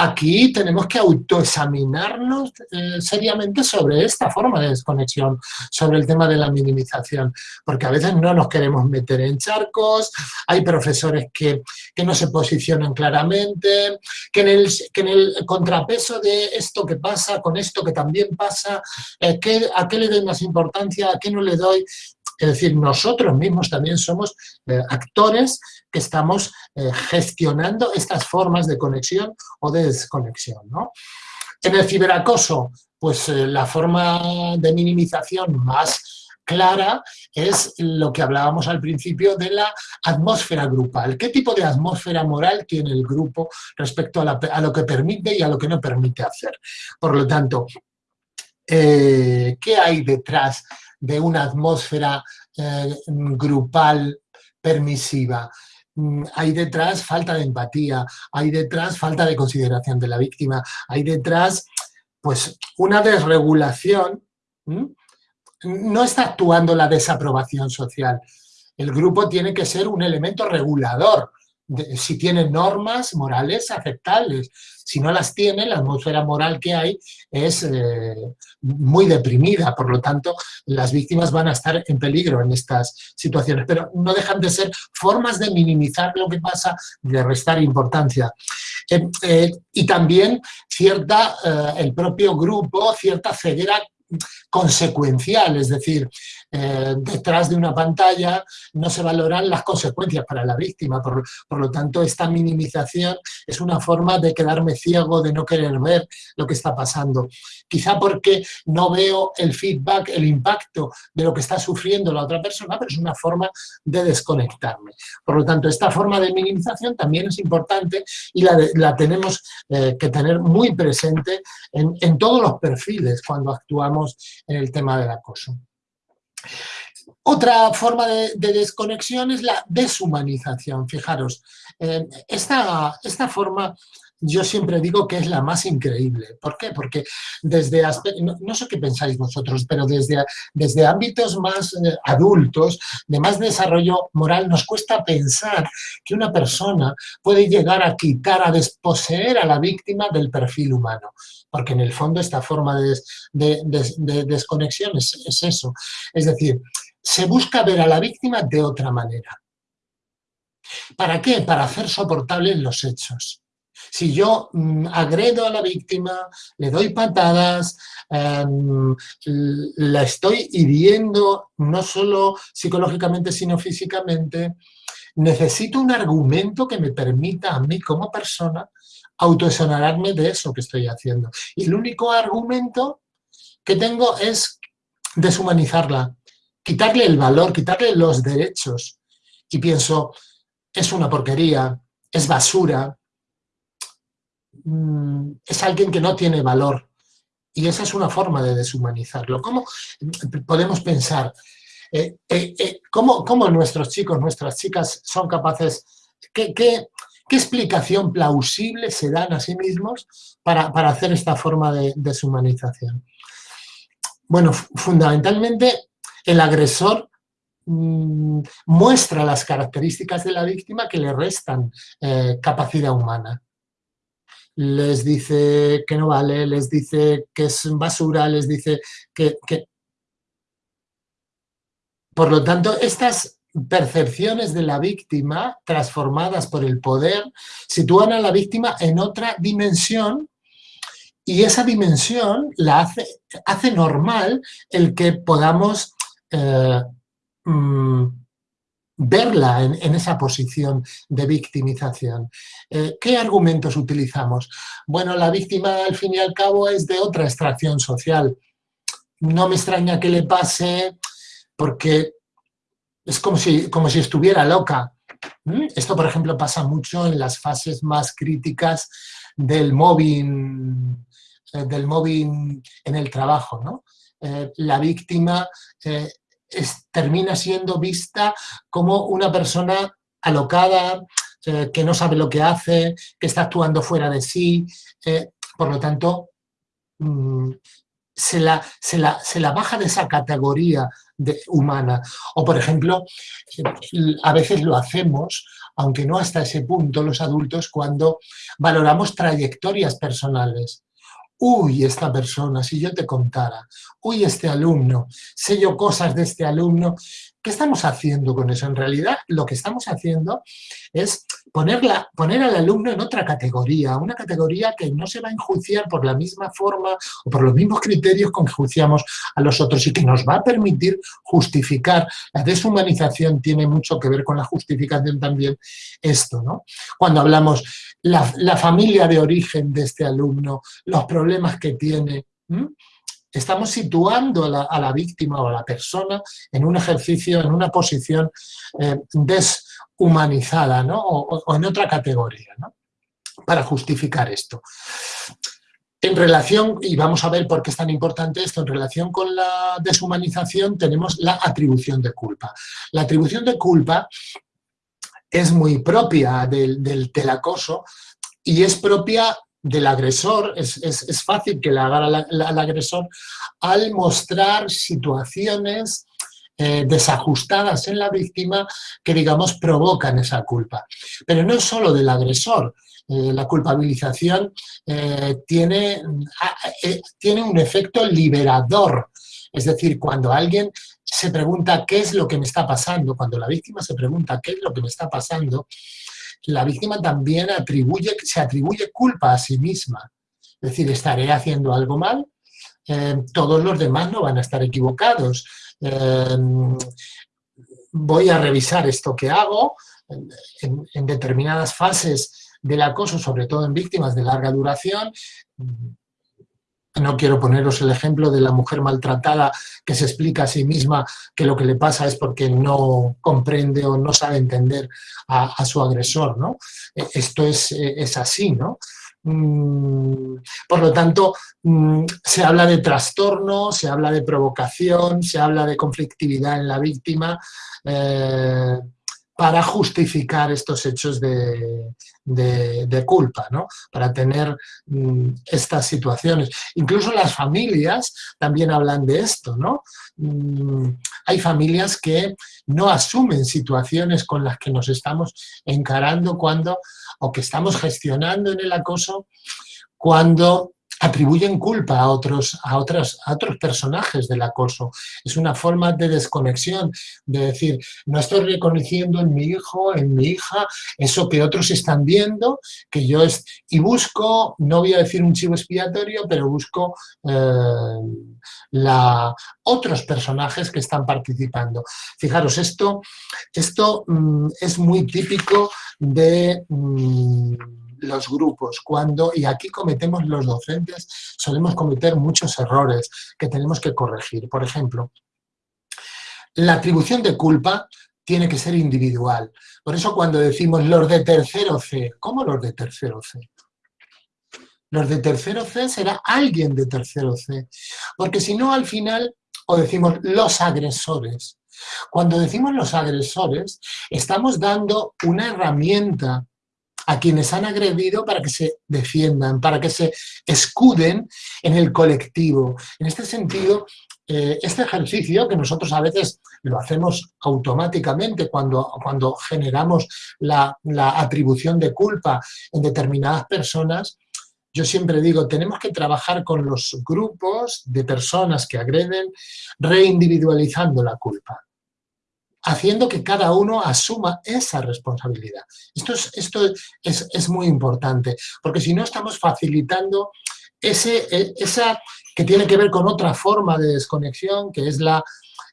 S2: aquí tenemos que autoexaminarnos eh, seriamente sobre esta forma de desconexión, sobre el tema de la minimización, porque a veces no nos queremos meter en charcos, hay profesores que, no se posicionan claramente, que en, el, en el contrapeso de esto que pasa con esto que también pasa, eh, ¿a qué le doy más importancia, a qué no le doy? Es decir, nosotros mismos también somos eh, actores que estamos eh, gestionando estas formas de conexión o de desconexión. En el ciberacoso, pues eh, la forma de minimización más clara es lo que hablábamos al principio de la atmósfera grupal. ¿Qué tipo de atmósfera moral tiene el grupo respecto a, lo que permite y a lo que no permite hacer? Por lo tanto, ¿qué hay detrás de una atmósfera eh, grupal permisiva. Mm, hay detrás falta de empatía, hay detrás falta de consideración de la víctima, hay detrás pues una desregulación, no está actuando la desaprobación social. El grupo tiene que ser un elemento regulador, si tiene normas morales aceptables. Si no las tiene, la atmósfera moral que hay es eh, muy deprimida, por lo tanto, las víctimas van a estar en peligro en estas situaciones, pero no dejan de ser formas de minimizar lo que pasa, de restar importancia. Eh, eh, y también cierta, el propio grupo, cierta ceguera consecuencial, es decir, eh, detrás de una pantalla no se valoran las consecuencias para la víctima, por, lo tanto esta minimización es una forma de quedarme ciego, de no querer ver lo que está pasando. Quizá porque no veo el feedback, el impacto de lo que está sufriendo la otra persona, pero es una forma de desconectarme. Por lo tanto, esta forma de minimización también es importante y la, tenemos eh, que tener muy presente en, en todos los perfiles cuando actuamos en el tema del acoso. Otra forma de, desconexión es la deshumanización. Fijaros, eh, esta, esta, forma yo siempre digo que es la más increíble. ¿Por qué? Porque desde, no, sé qué pensáis vosotros, pero desde, desde ámbitos más eh, adultos, de más desarrollo moral, nos cuesta pensar que una persona puede llegar a quitar, a desposeer a la víctima del perfil humano. Porque en el fondo esta forma de, desconexión es eso. Es decir, se busca ver a la víctima de otra manera. ¿Para qué? Para hacer soportables los hechos. Si yo mm, agredo a la víctima, le doy patadas, em, la estoy hiriendo no solo psicológicamente sino físicamente, necesito un argumento que me permita a mí como persona autoexonerarme de eso que estoy haciendo. Y el único argumento que tengo es deshumanizarla, quitarle el valor, quitarle los derechos. Y pienso, es una porquería, es basura, Mm, es alguien que no tiene valor. Y esa es una forma de deshumanizarlo. ¿Cómo podemos pensar? Eh, eh, eh, ¿cómo, nuestros chicos, nuestras chicas son capaces, qué, explicación plausible se dan a sí mismos para, hacer esta forma de deshumanización? Bueno, fundamentalmente el agresor mm, muestra las características de la víctima que le restan capacidad humana les dice que no vale, les dice que es basura, les dice que... Por lo tanto, estas percepciones de la víctima transformadas por el poder sitúan a la víctima en otra dimensión y esa dimensión la hace, hace normal el que podamos eh, mm, verla en, esa posición de victimización. Eh, ¿Qué argumentos utilizamos? Bueno, la víctima al fin y al cabo es de otra extracción social. No me extraña que le pase porque es como si, como si estuviera loca. ¿Mm? Esto, por ejemplo, pasa mucho en las fases más críticas del mobbing, eh, del en el trabajo. ¿no? Eh, la víctima termina siendo vista como una persona alocada, eh, que no sabe lo que hace, que está actuando fuera de sí, eh, por lo tanto, mm, se, la, se, la, baja de esa categoría de, humana. O, por ejemplo, a veces lo hacemos, aunque no hasta ese punto, los adultos, cuando valoramos trayectorias personales uy, esta persona, si yo te contara, uy, este alumno, sé yo cosas de este alumno, ¿Qué estamos haciendo con eso? En realidad lo que estamos haciendo es ponerla, poner al alumno en otra categoría, una categoría que no se va a enjuiciar por la misma forma o por los mismos criterios con que juiciamos a los otros y que nos va a permitir justificar. La deshumanización tiene mucho que ver con la justificación también esto, ¿no? Cuando hablamos la, la familia de origen de este alumno, los problemas que tiene, estamos situando a la, víctima o a la persona en un ejercicio, en una posición eh, deshumanizada ¿no? o, en otra categoría ¿no? para justificar esto. En relación, y vamos a ver por qué es tan importante esto, en relación con la deshumanización tenemos la atribución de culpa. La atribución de culpa es muy propia del, del, del acoso y es propia del agresor, es, fácil que le haga al, agresor al mostrar situaciones eh, desajustadas en la víctima que, digamos, provocan esa culpa. Pero no es solo del agresor, eh, la culpabilización eh, tiene, tiene un efecto liberador, es decir, cuando alguien se pregunta qué es lo que me está pasando, cuando la víctima se pregunta qué es lo que me está pasando, la víctima también atribuye, se atribuye culpa a sí misma. Es decir, estaré haciendo algo mal, eh, todos los demás no van a estar equivocados. Eh, voy a revisar esto que hago en, determinadas fases del acoso, sobre todo en víctimas de larga duración, no quiero poneros el ejemplo de la mujer maltratada que se explica a sí misma que lo que le pasa es porque no comprende o no sabe entender a, su agresor, ¿no? E, esto es, e, es así, ¿no? Mm, por lo tanto, mm, se habla de trastorno, se habla de provocación, se habla de conflictividad en la víctima, eh, para justificar estos hechos de, culpa, ¿no? para tener mm, estas situaciones. Incluso las familias también hablan de esto. ¿no? Mm, hay familias que no asumen situaciones con las que nos estamos encarando cuando, o que estamos gestionando en el acoso, cuando atribuyen culpa a otros, a, otras, a otros personajes del acoso. Es una forma de desconexión, de decir, no estoy reconociendo en mi hijo, en mi hija, eso que otros están viendo, que yo es... Y busco, no voy a decir un chivo expiatorio, pero busco eh, la, otros personajes que están participando. Fijaros, esto, esto mm, es muy típico de... Mm, los grupos, cuando, y aquí cometemos los docentes, solemos cometer muchos errores que tenemos que corregir. Por ejemplo, la atribución de culpa tiene que ser individual. Por eso cuando decimos los de tercero C, ¿cómo los de tercero C? Los de tercero C será alguien de tercero C, porque si no al final, o decimos los agresores. Cuando decimos los agresores, estamos dando una herramienta a quienes han agredido para que se defiendan, para que se escuden en el colectivo. En este sentido, eh, este ejercicio que nosotros a veces lo hacemos automáticamente cuando, cuando generamos la, la atribución de culpa en determinadas personas, yo siempre digo, tenemos que trabajar con los grupos de personas que agreden, reindividualizando la culpa haciendo que cada uno asuma esa responsabilidad. Esto es, esto es, muy importante, porque si no estamos facilitando ese, e, esa que tiene que ver con otra forma de desconexión, que es la,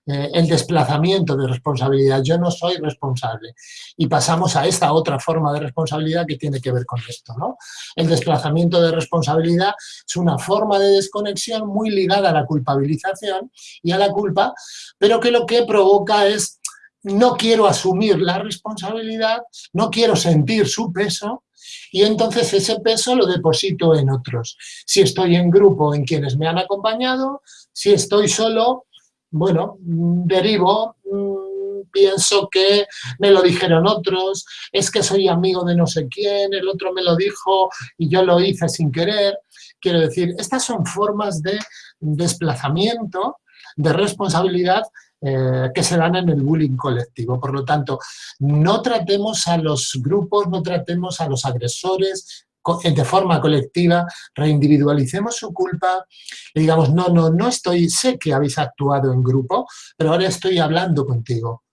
S2: eh, el desplazamiento de responsabilidad. Yo no soy responsable. Y pasamos a esta otra forma de responsabilidad que tiene que ver con esto. ¿no? El desplazamiento de responsabilidad es una forma de desconexión muy ligada a la culpabilización y a la culpa, pero que lo que provoca es no quiero asumir la responsabilidad, no quiero sentir su peso y entonces ese peso lo deposito en otros. Si estoy en grupo en quienes me han acompañado, si estoy solo, bueno, derivo, mm, pienso que me lo dijeron otros, es que soy amigo de no sé quién, el otro me lo dijo y yo lo hice sin querer. Quiero decir, estas son formas de desplazamiento, de responsabilidad eh, que se dan en el bullying colectivo. Por lo tanto, no tratemos a los grupos, no tratemos a los agresores de forma colectiva, reindividualicemos su culpa y digamos, no, no, no estoy, sé que habéis actuado en grupo, pero ahora estoy hablando contigo.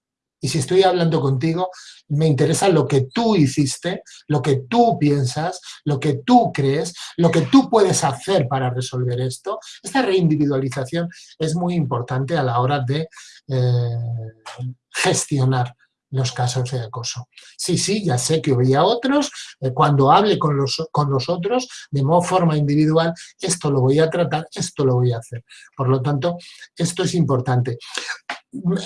S2: Y si estoy hablando contigo, me interesa lo que tú hiciste, lo que tú piensas, lo que tú crees, lo que tú puedes hacer para resolver esto. Esta reindividualización es muy importante a la hora de eh, gestionar los casos de acoso. Sí, sí, ya sé que había otros, eh, cuando hable con los, con los otros, de modo forma individual, esto lo voy a tratar, esto lo voy a hacer. Por lo tanto, esto es importante.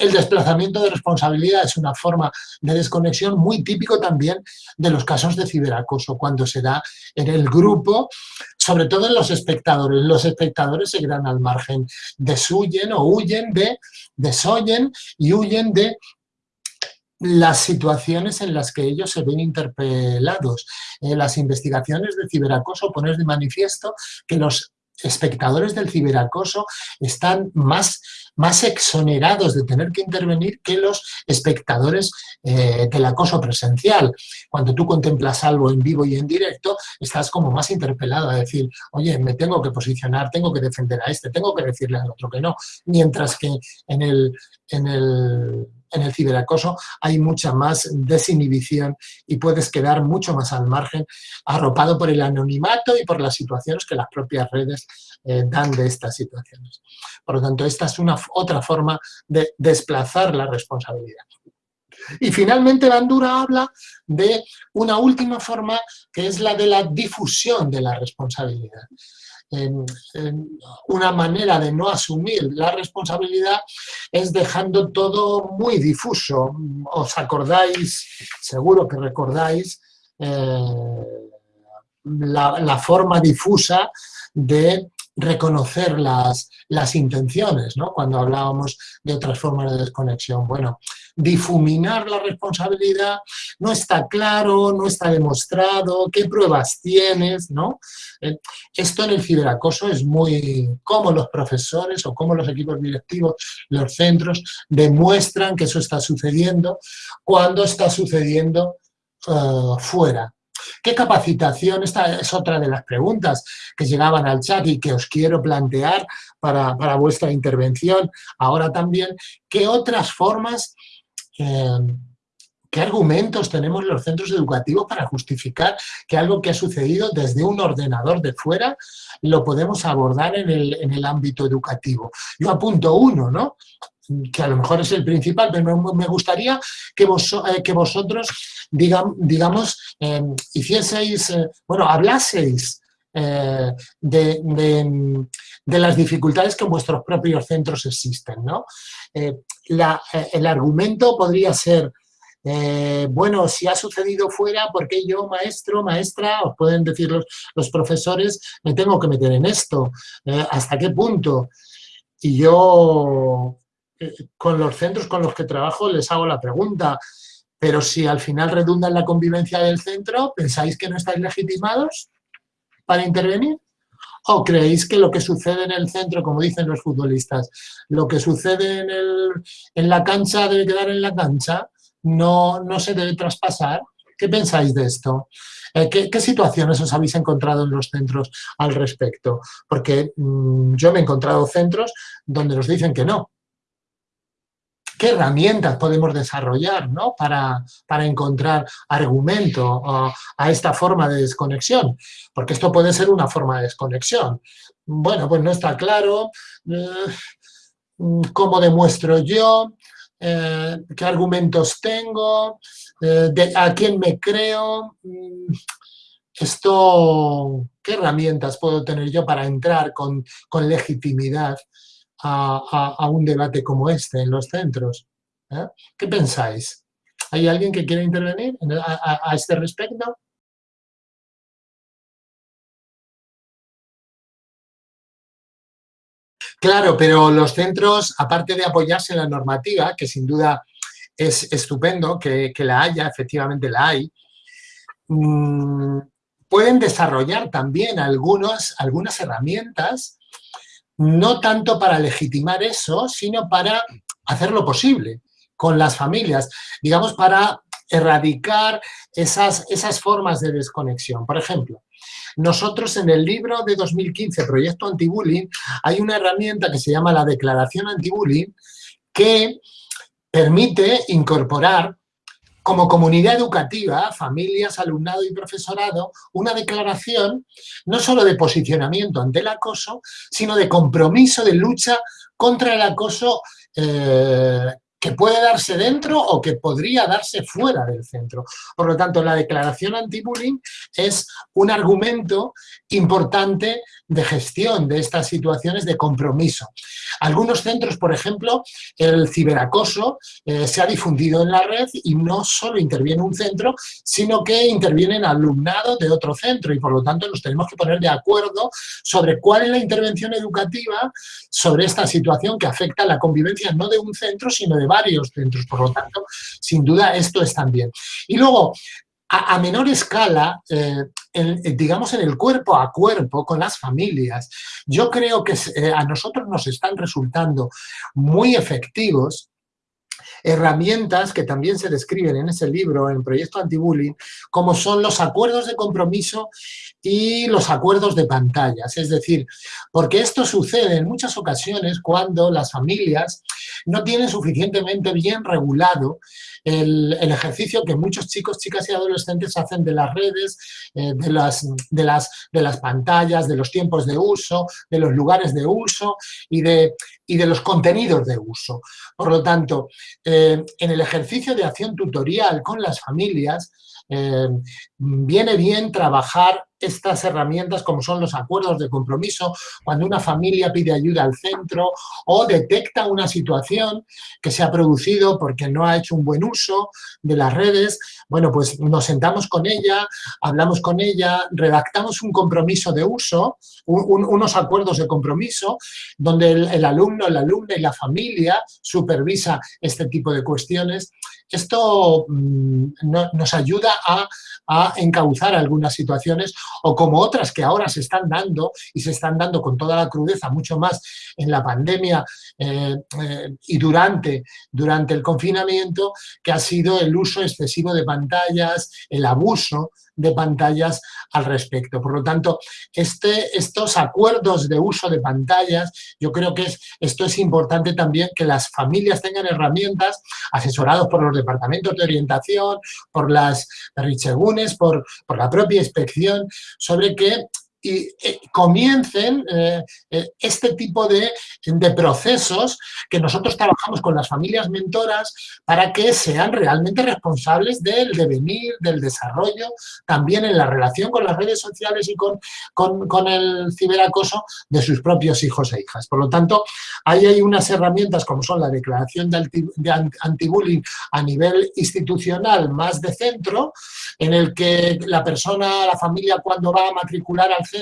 S2: El desplazamiento de responsabilidad es una forma de desconexión muy típico también de los casos de ciberacoso, cuando se da en el grupo, sobre todo en los espectadores. Los espectadores se quedan al margen, desuyen o huyen de, desoyen y huyen de las situaciones en las que ellos se ven interpelados. En las investigaciones de ciberacoso ponen de manifiesto que los espectadores del ciberacoso están más, más exonerados de tener que intervenir que los espectadores eh, del acoso presencial. Cuando tú contemplas algo en vivo y en directo, estás como más interpelado a decir, oye, me tengo que posicionar, tengo que defender a este, tengo que decirle al otro que no. Mientras que en el, en el en el ciberacoso hay mucha más desinhibición y puedes quedar mucho más al margen, arropado por el anonimato y por las situaciones que las propias redes eh, dan de estas situaciones. Por lo tanto, esta es una otra forma de desplazar la responsabilidad. Y finalmente Bandura habla de una última forma que es la de la difusión de la responsabilidad una manera de no asumir la responsabilidad es dejando todo muy difuso. ¿Os acordáis? Seguro que recordáis eh, la, forma difusa de reconocer las, las intenciones, ¿no? cuando hablábamos de otras formas de desconexión. Bueno, difuminar la responsabilidad, no está claro, no está demostrado, qué pruebas tienes, ¿no? Eh, esto en el ciberacoso es muy... cómo los profesores o cómo los equipos directivos, los centros, demuestran que eso está sucediendo cuando está sucediendo eh, fuera. ¿Qué capacitación? Esta es otra de las preguntas que llegaban al chat y que os quiero plantear para, vuestra intervención ahora también. ¿Qué otras formas, eh, qué argumentos tenemos los centros educativos para justificar que algo que ha sucedido desde un ordenador de fuera lo podemos abordar en el, en el ámbito educativo? Yo apunto uno, ¿no? que a lo mejor es el principal, pero me gustaría que, vos, eh, que vosotros, digamos, em, hicieseis, eh, bueno, hablaseis eh, de, las dificultades que en vuestros propios centros existen, ¿no? el argumento podría ser, bueno, si ha sucedido fuera, ¿por qué yo, maestro, maestra, os pueden decir los, los profesores, me tengo que meter en esto? ¿Hasta qué punto? Y yo con los centros con los que trabajo les hago la pregunta, pero si al final redunda en la convivencia del centro, ¿pensáis que no estáis legitimados para intervenir? ¿O creéis que lo que sucede en el centro, como dicen los futbolistas, lo que sucede en, el, en la cancha debe quedar en la cancha, no, no se debe traspasar? ¿Qué pensáis de esto? Eh, ¿qué, situaciones os habéis encontrado en los centros al respecto? Porque mm, yo me he encontrado centros donde nos dicen que no, qué herramientas podemos desarrollar ¿no? para, encontrar argumento a, esta forma de desconexión, porque esto puede ser una forma de desconexión. Bueno, pues no está claro eh, cómo demuestro yo, eh, qué argumentos tengo, eh, a quién me creo, mm, esto, qué herramientas puedo tener yo para entrar con, con legitimidad a, un debate como este en los centros. ¿eh? ¿Qué pensáis? ¿Hay alguien que quiera intervenir a, este respecto? Claro, pero los centros, aparte de apoyarse en la normativa, que sin duda es estupendo que, la haya, efectivamente la hay, mm, pueden desarrollar también algunas herramientas no tanto para legitimar eso, sino para hacerlo posible con las familias, digamos, para erradicar esas, esas formas de desconexión. Por ejemplo, nosotros en el libro de 2015, Proyecto Antibullying, hay una herramienta que se llama la Declaración Antibullying que permite incorporar como comunidad educativa, familias, alumnado y profesorado, una declaración no solo de posicionamiento ante el acoso, sino de compromiso de lucha contra el acoso eh, que puede darse dentro o que podría darse fuera del centro. Por lo tanto, la declaración anti-bullying es un argumento importante de gestión de estas situaciones de compromiso. Algunos centros, por ejemplo, el ciberacoso eh, se ha difundido en la red y no solo interviene un centro, sino que intervienen alumnado de otro centro y por lo tanto nos tenemos que poner de acuerdo sobre cuál es la intervención educativa sobre esta situación que afecta a la convivencia no de un centro, sino de varios centros. Por lo tanto, sin duda, esto es también. Y luego, a, menor escala, eh, digamos en el cuerpo a cuerpo con las familias, yo creo que eh, a nosotros nos están resultando muy efectivos herramientas que también se describen en ese libro, en Proyecto Antibullying, como son los acuerdos de compromiso y los acuerdos de pantallas. Es decir, porque esto sucede en muchas ocasiones cuando las familias no tienen suficientemente bien regulado el, ejercicio que muchos chicos, chicas y adolescentes hacen de las redes, eh, de, las, de, las, de las pantallas, de los tiempos de uso, de los lugares de uso y de, y de los contenidos de uso. Por lo tanto, eh, en el ejercicio de acción tutorial con las familias, eh, viene bien trabajar estas herramientas como son los acuerdos de compromiso, cuando una familia pide ayuda al centro o detecta una situación que se ha producido porque no ha hecho un buen uso de las redes, bueno, pues nos sentamos con ella, hablamos con ella, redactamos un compromiso de uso, unos acuerdos de compromiso, donde el, el alumno, la alumna y la familia supervisa este tipo de cuestiones. Esto mm, nos ayuda a, encauzar algunas situaciones o como otras que ahora se están dando y se están dando con toda la crudeza, mucho más en la pandemia eh, eh, y durante, durante el confinamiento, que ha sido el uso excesivo de pantallas, el abuso de pantallas al respecto. Por lo tanto, este, estos acuerdos de uso de pantallas, yo creo que es, esto es importante también que las familias tengan herramientas asesorados por los departamentos de orientación, por las richegunes, por, por la propia inspección, sobre que y eh, comiencen eh, eh, este tipo de, de, procesos que nosotros trabajamos con las familias mentoras para que sean realmente responsables del devenir, del desarrollo, también en la relación con las redes sociales y con, con, el ciberacoso de sus propios hijos e hijas. Por lo tanto, ahí hay unas herramientas como son la declaración de, de antibullying a nivel institucional más de centro, en el que la persona, la familia cuando va a matricular al centro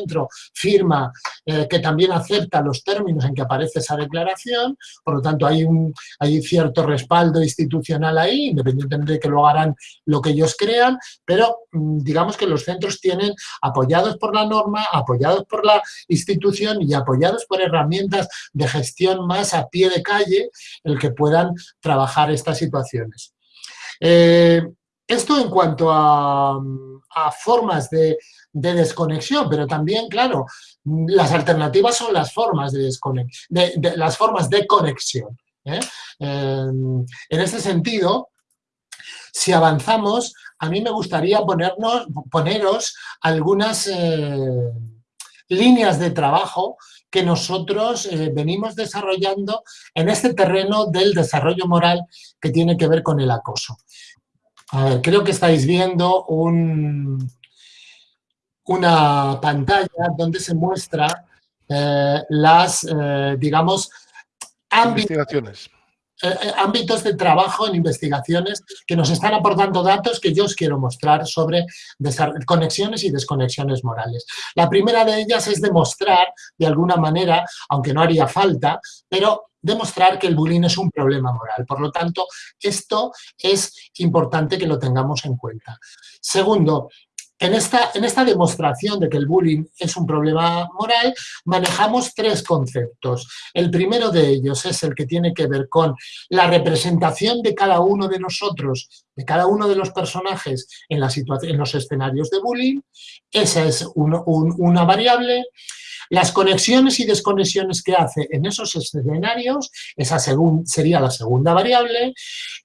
S2: firma eh, que también acepta los términos en que aparece esa declaración, por lo tanto hay, un, hay cierto respaldo institucional ahí, independientemente de que lo harán lo que ellos crean, pero mm, digamos que los centros tienen, apoyados por la norma, apoyados por la institución y apoyados por herramientas de gestión más a pie de calle, el que puedan trabajar estas situaciones. Eh, esto en cuanto a, formas de, desconexión, pero también, claro, las alternativas son las formas de, de, las formas de conexión. ¿eh? en este sentido, si avanzamos, a mí me gustaría ponernos, poneros algunas eh, líneas de trabajo que nosotros eh, venimos desarrollando en este terreno del desarrollo moral que tiene que ver con el acoso. A ver, creo que estáis viendo un, una pantalla donde se muestra eh, las, eh, digamos,
S1: ámbitos,
S2: eh, ámbitos de trabajo en investigaciones que nos están aportando datos que yo os quiero mostrar sobre conexiones y desconexiones morales. La primera de ellas es demostrar, de alguna manera, aunque no haría falta, pero demostrar que el bullying es un problema moral. Por lo tanto, esto es importante que lo tengamos en cuenta. Segundo, en esta, en esta, demostración de que el bullying es un problema moral, manejamos tres conceptos. El primero de ellos es el que tiene que ver con la representación de cada uno de nosotros, de cada uno de los personajes en, en los escenarios de bullying. Esa es una variable. Las conexiones y desconexiones que hace en esos escenarios, esa sería la segunda variable.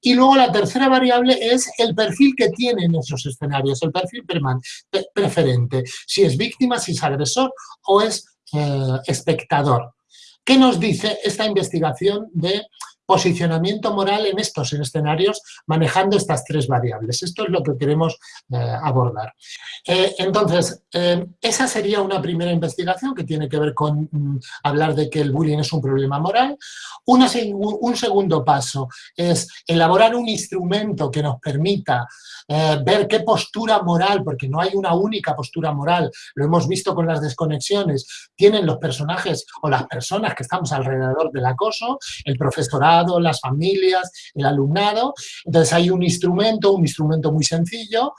S2: Y luego la tercera variable es el perfil que tiene en esos escenarios, el perfil preferente, si es víctima, si es agresor o es eh, espectador. ¿Qué nos dice esta investigación de posicionamiento moral en estos escenarios manejando estas tres variables. Esto es lo que queremos eh, abordar. Eh, entonces, eh, esa sería una primera investigación que tiene que ver con mm, hablar de que el bullying es un problema moral. un segundo paso es elaborar un instrumento que nos permita ver qué postura moral, porque no hay una única postura moral, lo hemos visto con las desconexiones, tienen los personajes o las personas que estamos alrededor del acoso, el profesorado, las familias, el alumnado. Entonces hay un instrumento, un instrumento muy sencillo,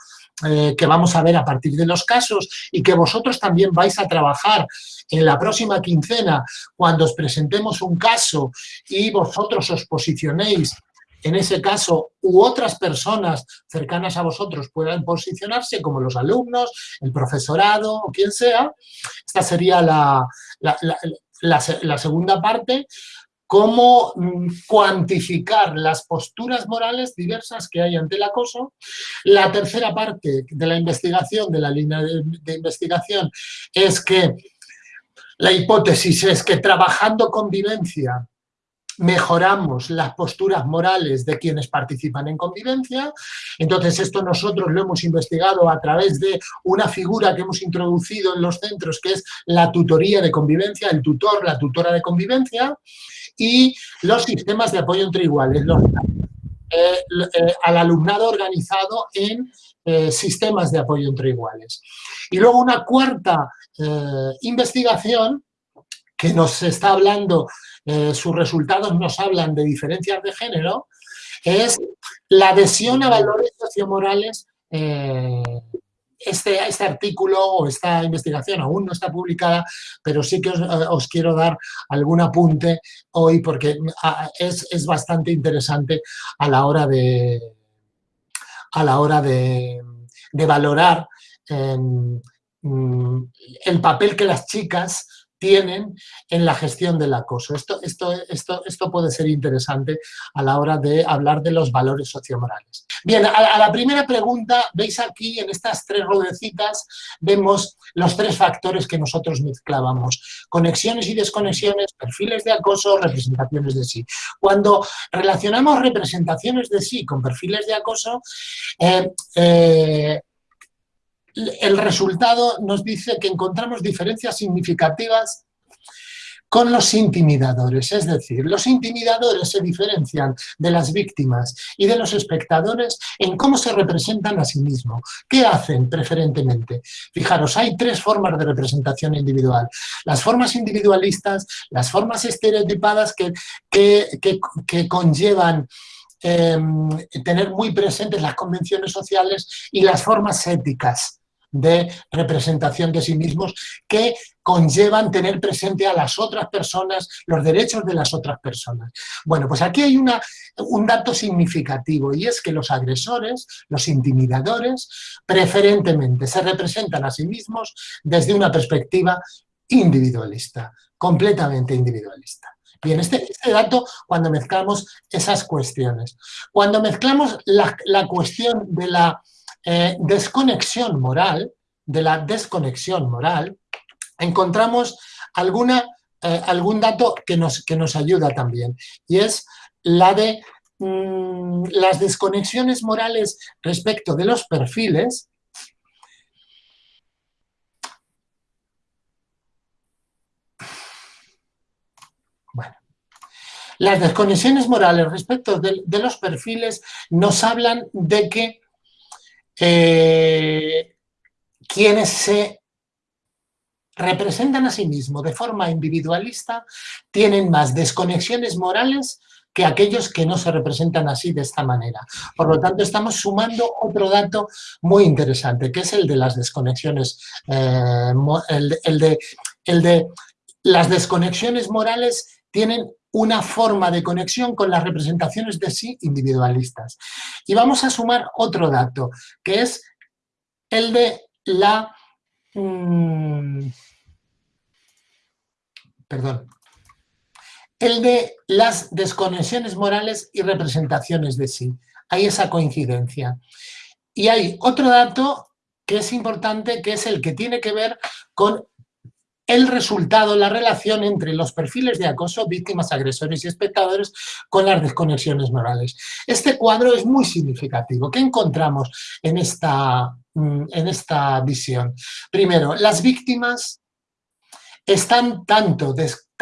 S2: eh, que vamos a ver a partir de los casos y que vosotros también vais a trabajar en la próxima quincena cuando os presentemos un caso y vosotros os posicionéis en ese caso u otras personas cercanas a vosotros puedan posicionarse como los alumnos, el profesorado o quien sea. Esta sería la, la segunda parte cómo cuantificar las posturas morales diversas que hay ante el acoso. La tercera parte de la investigación, de la línea de, investigación, es que la hipótesis es que trabajando convivencia mejoramos las posturas morales de quienes participan en convivencia. Entonces, esto nosotros lo hemos investigado a través de una figura que hemos introducido en los centros, que es la tutoría de convivencia, el tutor, la tutora de convivencia, y los sistemas de apoyo entre iguales, eh, eh, al alumnado organizado en eh, sistemas de apoyo entre iguales. Y luego una cuarta investigación que nos está hablando sus resultados nos hablan de diferencias de género, es la adhesión a valores sociomorales. Eh, este, este artículo o esta investigación aún no está publicada, pero sí que os, quiero dar algún apunte hoy porque ah, es, bastante interesante a la hora de, a la hora de, valorar em, mm, el papel que las chicas tienen en la gestión del acoso. Esto, esto, esto, esto puede ser interesante a la hora de hablar de los valores sociomorales. Bien, a, la primera pregunta, veis aquí en estas tres rodecitas, vemos los tres factores que nosotros mezclábamos. Conexiones y desconexiones, perfiles de acoso, representaciones de sí. Cuando relacionamos representaciones de sí con perfiles de acoso, eh, eh, el resultado nos dice que encontramos diferencias significativas con los intimidadores, es decir, los intimidadores se diferencian de las víctimas y de los espectadores en cómo se representan a sí mismos. ¿Qué hacen preferentemente? Fijaros, hay tres formas de representación individual. Las formas individualistas, las formas estereotipadas que, que, conllevan em, tener muy presentes las convenciones sociales y las formas éticas, de representación de sí mismos que conllevan tener presente a las otras personas, los derechos de las otras personas. Bueno, pues aquí hay una, un dato significativo y es que los agresores, los intimidadores, preferentemente se representan a sí mismos desde una perspectiva individualista, completamente individualista. Bien, este, este dato cuando mezclamos esas cuestiones. Cuando mezclamos la, la cuestión de la eh, desconexión moral, de la desconexión moral, encontramos alguna, eh, algún dato que nos, que nos ayuda también, y es la de mm, las desconexiones morales respecto de los perfiles, Bueno, las desconexiones morales respecto de, los perfiles nos hablan de que eh, quienes se representan a sí mismos de forma individualista tienen más desconexiones morales que aquellos que no se representan así de esta manera. Por lo tanto, estamos sumando otro dato muy interesante, que es el de las desconexiones, eh, el, de, el de las desconexiones morales tienen una forma de conexión con las representaciones de sí individualistas. Y vamos a sumar otro dato, que es el de la... Mm, perdón. El de las desconexiones morales y representaciones de sí. Hay esa coincidencia. Y hay otro dato que es importante, que es el que tiene que ver con el resultado, la relación entre los perfiles de acoso, víctimas, agresores y espectadores con las desconexiones morales. Este cuadro es muy significativo. ¿Qué encontramos en esta, mm, en esta visión? Primero, las víctimas están tanto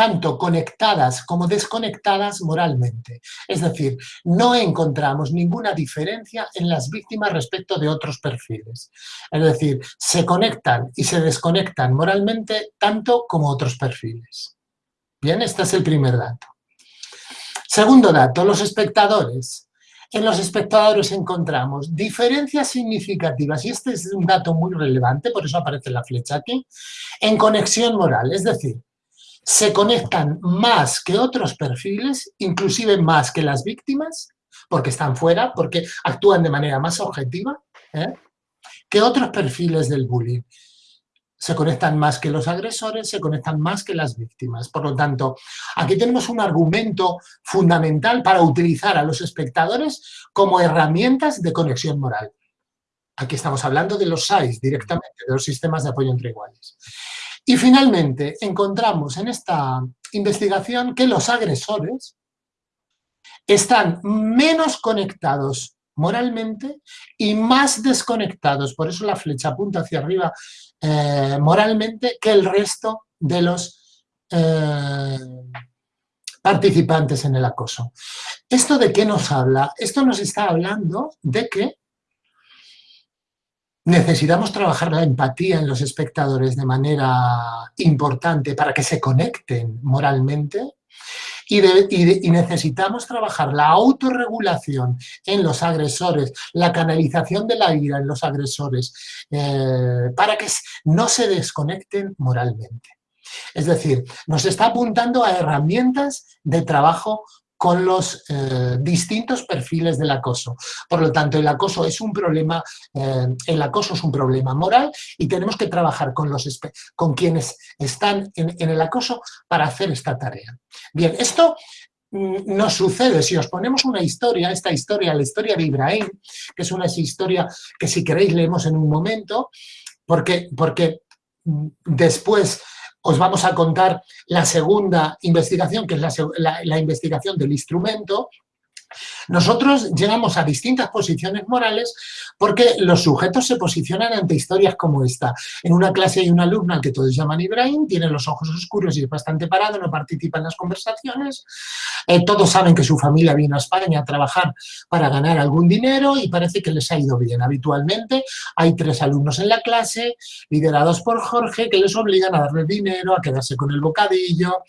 S2: tanto conectadas como desconectadas moralmente. Es decir, no encontramos ninguna diferencia en las víctimas respecto de otros perfiles. Es decir, se conectan y se desconectan moralmente tanto como otros perfiles. Bien, este es el primer dato. Segundo dato, los espectadores. En los espectadores encontramos diferencias significativas, y este es un dato muy relevante, por eso aparece la flecha aquí, en conexión moral, es decir, se conectan más que otros perfiles, inclusive más que las víctimas, porque están fuera, porque actúan de manera más objetiva, ¿eh? que otros perfiles del bullying. Se conectan más que los agresores, se conectan más que las víctimas. Por lo tanto, aquí tenemos un argumento fundamental para utilizar a los espectadores como herramientas de conexión moral. Aquí estamos hablando de los SAIS directamente, de los sistemas de apoyo entre iguales. Y finalmente encontramos en esta investigación que los agresores, están menos conectados moralmente y más desconectados, por eso la flecha apunta hacia arriba eh, moralmente, que el resto de los eh, participantes en el acoso. ¿Esto de qué nos habla? Esto nos está hablando de que necesitamos trabajar la empatía en los espectadores de manera importante para que se conecten moralmente y, necesitamos trabajar la autorregulación en los agresores, la canalización de la ira en los agresores, eh, para que no se desconecten moralmente. Es decir, nos está apuntando a herramientas de trabajo con los eh, distintos perfiles del acoso. Por lo tanto, el acoso es un problema, eh, el acoso es un problema moral y tenemos que trabajar con, los, con quienes están en, el acoso para hacer esta tarea. Bien, esto mm, nos sucede, si os ponemos una historia, esta historia, la historia de Ibrahim, que es una historia que si queréis leemos en un momento, porque, porque mm, después os vamos a contar la segunda investigación, que es la, investigación del instrumento, nosotros llegamos a distintas posiciones morales porque los sujetos se posicionan ante historias como esta. En una clase hay una alumna al que todos llaman Ibrahim, tiene los ojos oscuros y es bastante parado, no participa en las conversaciones. Eh, todos saben que su familia vino a España a trabajar para ganar algún dinero y parece que les ha ido bien. Habitualmente hay tres alumnos en la clase, liderados por Jorge, que les obligan a darle dinero, a quedarse con el bocadillo,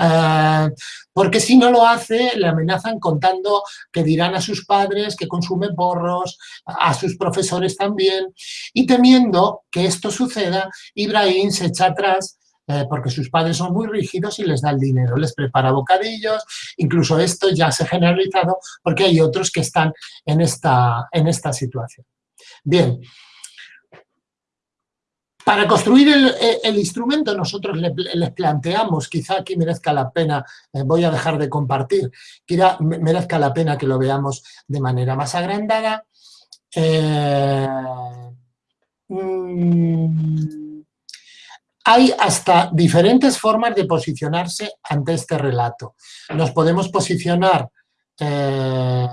S2: eh, porque si no lo hace, le amenazan contando que dirán a sus padres que consumen porros, a sus profesores también, y temiendo que esto suceda, Ibrahim se echa atrás eh, porque sus padres son muy rígidos y les da el dinero, les prepara bocadillos, incluso esto ya se ha generalizado porque hay otros que están en esta, en esta situación. Bien, para construir el, instrumento nosotros les planteamos, quizá aquí merezca la pena, eh, voy a dejar de compartir, quizá merezca la pena que lo veamos de manera más agrandada. Eh, mm, hay hasta diferentes formas de posicionarse ante este relato. Nos podemos posicionar eh,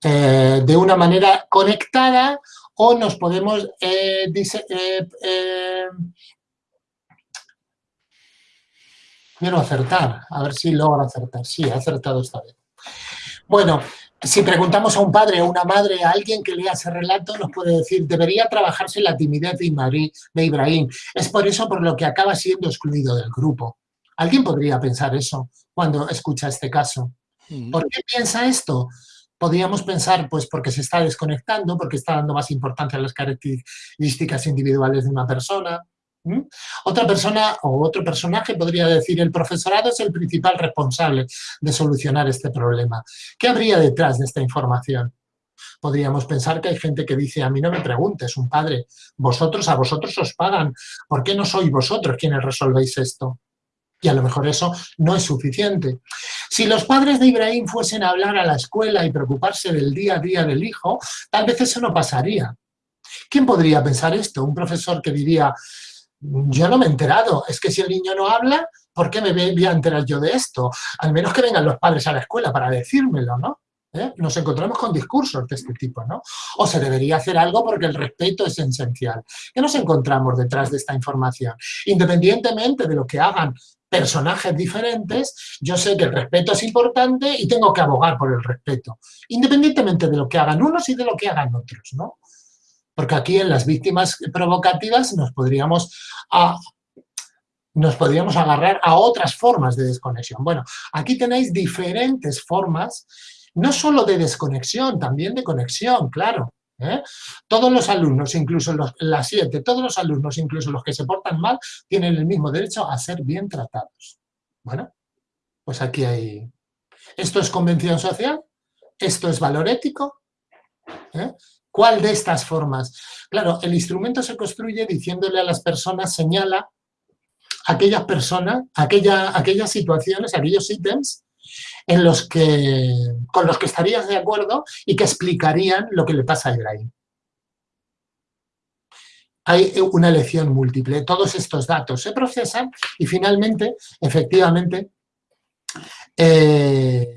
S2: de una manera conectada o nos podemos eh, eh, eh, quiero acertar, a ver si logro acertar. Sí, he acertado esta vez. Bueno, si preguntamos a un padre o una madre, a alguien que lea ese relato, nos puede decir, debería trabajarse la timidez de Ibrahim. Es por eso por lo que acaba siendo excluido del grupo. ¿Alguien podría pensar eso cuando escucha este caso? ¿Por qué piensa esto? Podríamos pensar, pues porque se está desconectando, porque está dando más importancia a las características individuales de una persona. Otra persona o otro personaje podría decir, el profesorado es el principal responsable de solucionar este problema. ¿Qué habría detrás de esta información? Podríamos pensar que hay gente que dice, a mí no me preguntes, un padre, vosotros, a vosotros os pagan, ¿por qué no sois vosotros quienes resolvéis esto? Y a lo mejor eso no es suficiente. Si los padres de Ibrahim fuesen a hablar a la escuela y preocuparse del día a día del hijo, tal vez eso no pasaría. ¿Quién podría pensar esto? Un profesor que diría, yo no me he enterado, es que si el niño no habla, ¿por qué me voy a enterar yo de esto? Al menos que vengan los padres a la escuela para decírmelo, ¿no? ¿Eh? Nos encontramos con discursos de este tipo, ¿no? O se debería hacer algo porque el respeto es esencial. ¿Qué nos encontramos detrás de esta información? Independientemente de lo que hagan personajes diferentes, yo sé que el respeto es importante y tengo que abogar por el respeto, independientemente de lo que hagan unos y de lo que hagan otros, ¿no? Porque aquí en las víctimas provocativas nos podríamos, nos podríamos agarrar a otras formas de desconexión. Bueno, aquí tenéis diferentes formas, no solo de desconexión, también de conexión, claro. ¿Eh? Todos los alumnos, incluso los, las siete, todos los alumnos, incluso los que se portan mal, tienen el mismo derecho a ser bien tratados. Bueno, pues aquí hay... ¿Esto es convención social? ¿Esto es valor ético? ¿Eh? ¿Cuál de estas formas? Claro, el instrumento se construye diciéndole a las personas, señala aquellas personas, aquella, aquellas situaciones, aquellos ítems en los que, con los que estarías de acuerdo y que explicarían lo que le pasa a Ibrahim. Hay una elección múltiple. Todos estos datos se procesan y finalmente, efectivamente, eh,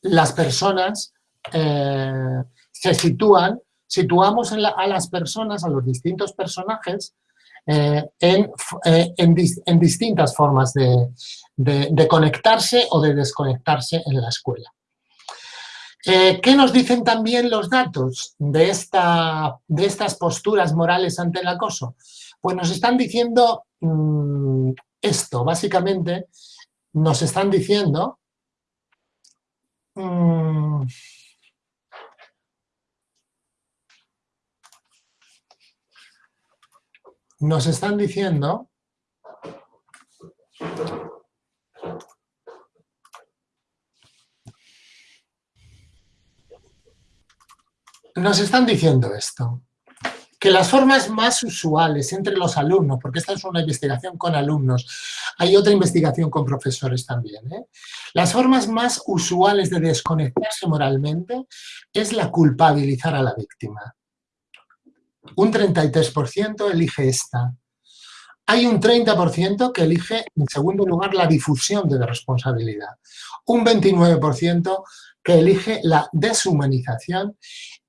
S2: las personas eh, se sitúan, situamos a las personas, a los distintos personajes, eh, en, en, distintas formas de, de, conectarse o de desconectarse en la escuela. ¿Qué nos dicen también los datos de, esta, de estas posturas morales ante el acoso? Pues nos están diciendo mm, esto, básicamente, nos están diciendo mm, nos están diciendo nos están diciendo esto que las formas más usuales entre los alumnos, porque esta es una investigación con alumnos, hay otra investigación con profesores también, ¿eh? las formas más usuales de desconectarse moralmente es la culpabilizar a la víctima. Un 33% elige esta. Hay un 30% que elige, en segundo lugar, la difusión de la responsabilidad. Un 29% que elige la deshumanización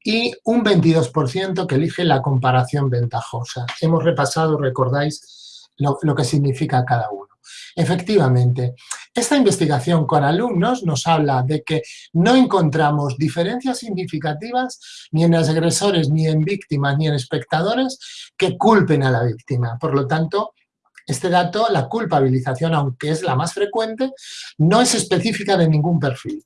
S2: y un 22% que elige la comparación ventajosa. Hemos repasado, recordáis, lo, que significa cada uno. Efectivamente, esta investigación con alumnos nos habla de que no encontramos diferencias significativas ni en agresores, ni en víctimas, ni en espectadores que culpen a la víctima. Por lo tanto, este dato, la culpabilización, aunque es la más frecuente, no es específica de ningún perfil.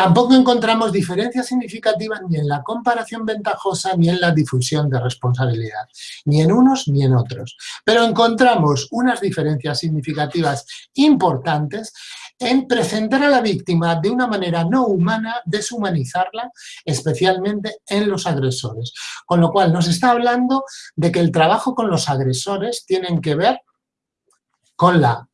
S2: Tampoco encontramos diferencias significativas ni en la comparación ventajosa ni en la difusión de responsabilidad, ni en unos ni en otros. Pero encontramos unas diferencias significativas importantes en presentar a la víctima de una manera no humana, deshumanizarla, especialmente en los agresores. Con lo cual nos está hablando de que el trabajo con los agresores tiene que ver con la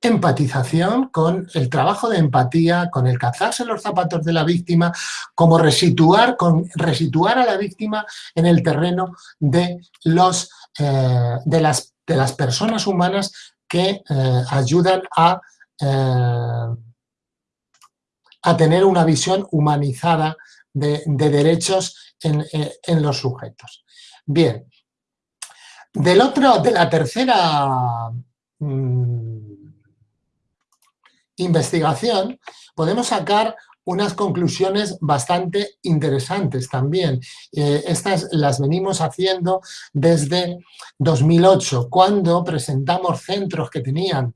S2: empatización, con el trabajo de empatía, con el cazarse los zapatos de la víctima, como resituar, con, resituar a la víctima en el terreno de, los, eh, de, las, de las personas humanas que eh, ayudan a, eh, a tener una visión humanizada de, derechos en, los sujetos. Bien, del otro, de la tercera mm, investigación, podemos sacar unas conclusiones bastante interesantes también. Eh, estas las venimos haciendo desde 2008, cuando presentamos centros que tenían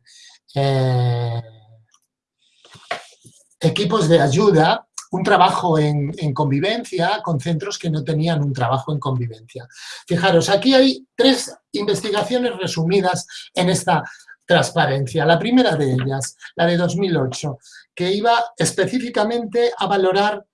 S2: eh, equipos de ayuda, un trabajo en, en, convivencia con centros que no tenían un trabajo en convivencia. Fijaros, aquí hay tres investigaciones resumidas en esta transparencia. La primera de ellas, la de 2008, que iba específicamente a valorar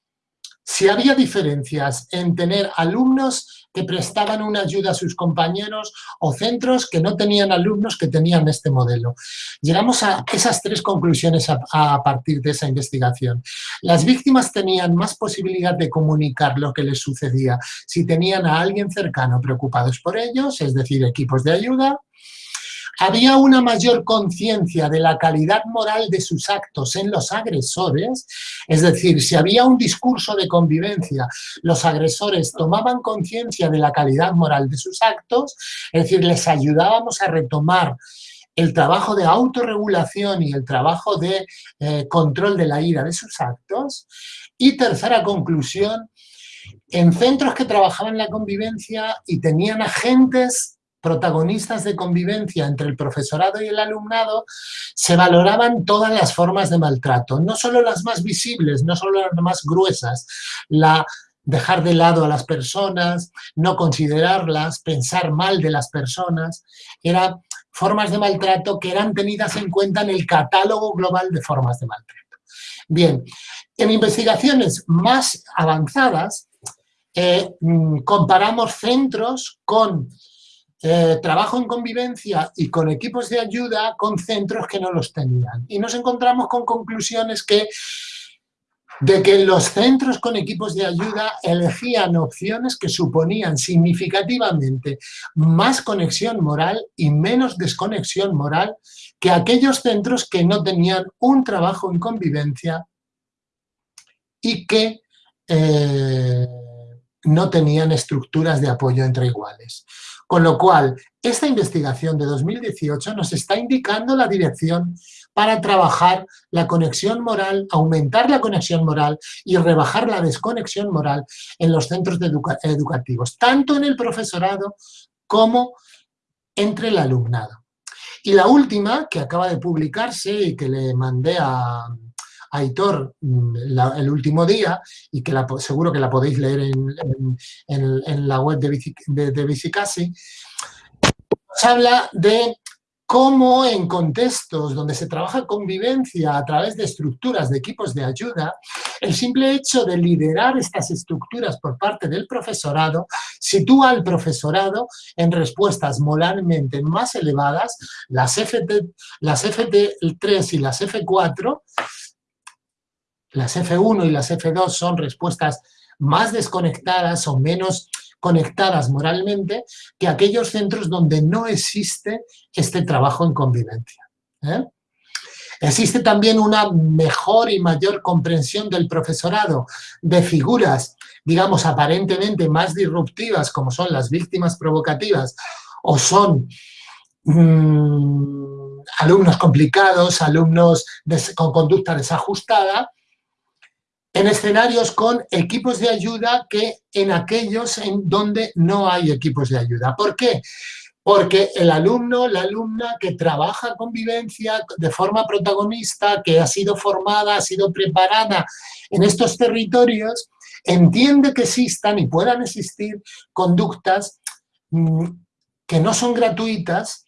S2: si había diferencias en tener alumnos que prestaban una ayuda a sus compañeros o centros que no tenían alumnos que tenían este modelo. Llegamos a esas tres conclusiones a, partir de esa investigación. Las víctimas tenían más posibilidad de comunicar lo que les sucedía si tenían a alguien cercano preocupados por ellos, es decir, equipos de ayuda, había una mayor conciencia de la calidad moral de sus actos en los agresores, es decir, si había un discurso de convivencia, los agresores tomaban conciencia de la calidad moral de sus actos, es decir, les ayudábamos a retomar el trabajo de autorregulación y el trabajo de eh, control de la ira de sus actos. Y tercera conclusión, en centros que trabajaban la convivencia y tenían agentes protagonistas de convivencia entre el profesorado y el alumnado, se valoraban todas las formas de maltrato, no solo las más visibles, no solo las más gruesas, la dejar de lado a las personas, no considerarlas, pensar mal de las personas, eran formas de maltrato que eran tenidas en cuenta en el catálogo global de formas de maltrato. Bien, en investigaciones más avanzadas, eh, mm, comparamos centros con eh, trabajo en convivencia y con equipos de ayuda con centros que no los tenían. Y nos encontramos con conclusiones que de que los centros con equipos de ayuda elegían opciones que suponían significativamente más conexión moral y menos desconexión moral que aquellos centros que no tenían un trabajo en convivencia y que eh, no tenían estructuras de apoyo entre iguales. Con lo cual, esta investigación de 2018 nos está indicando la dirección para trabajar la conexión moral, aumentar la conexión moral y rebajar la desconexión moral en los centros educativos, tanto en el profesorado como entre el alumnado. Y la última, que acaba de publicarse y que le mandé a, Aitor mm, el último día y que seguro que la podéis leer en, la web de, de, de Bicicasi, nos habla de cómo en contextos donde se trabaja convivencia a través de estructuras de equipos de ayuda, el simple hecho de liderar estas estructuras por parte del profesorado sitúa al profesorado en respuestas moralmente más elevadas, las, FT, las FT3 y las F4, las F1 y las F2 son respuestas más desconectadas o menos conectadas moralmente que aquellos centros donde no existe este trabajo en convivencia. ¿eh? Existe también una mejor y mayor comprensión del profesorado de figuras, digamos, aparentemente más disruptivas, como son las víctimas provocativas, o son mm, alumnos complicados, alumnos con conducta desajustada, en escenarios con equipos de ayuda que en aquellos en donde no hay equipos de ayuda. ¿Por qué? Porque el alumno, la alumna que trabaja convivencia de forma protagonista, que ha sido formada, ha sido preparada en estos territorios, entiende que existan y puedan existir conductas mm, que no son gratuitas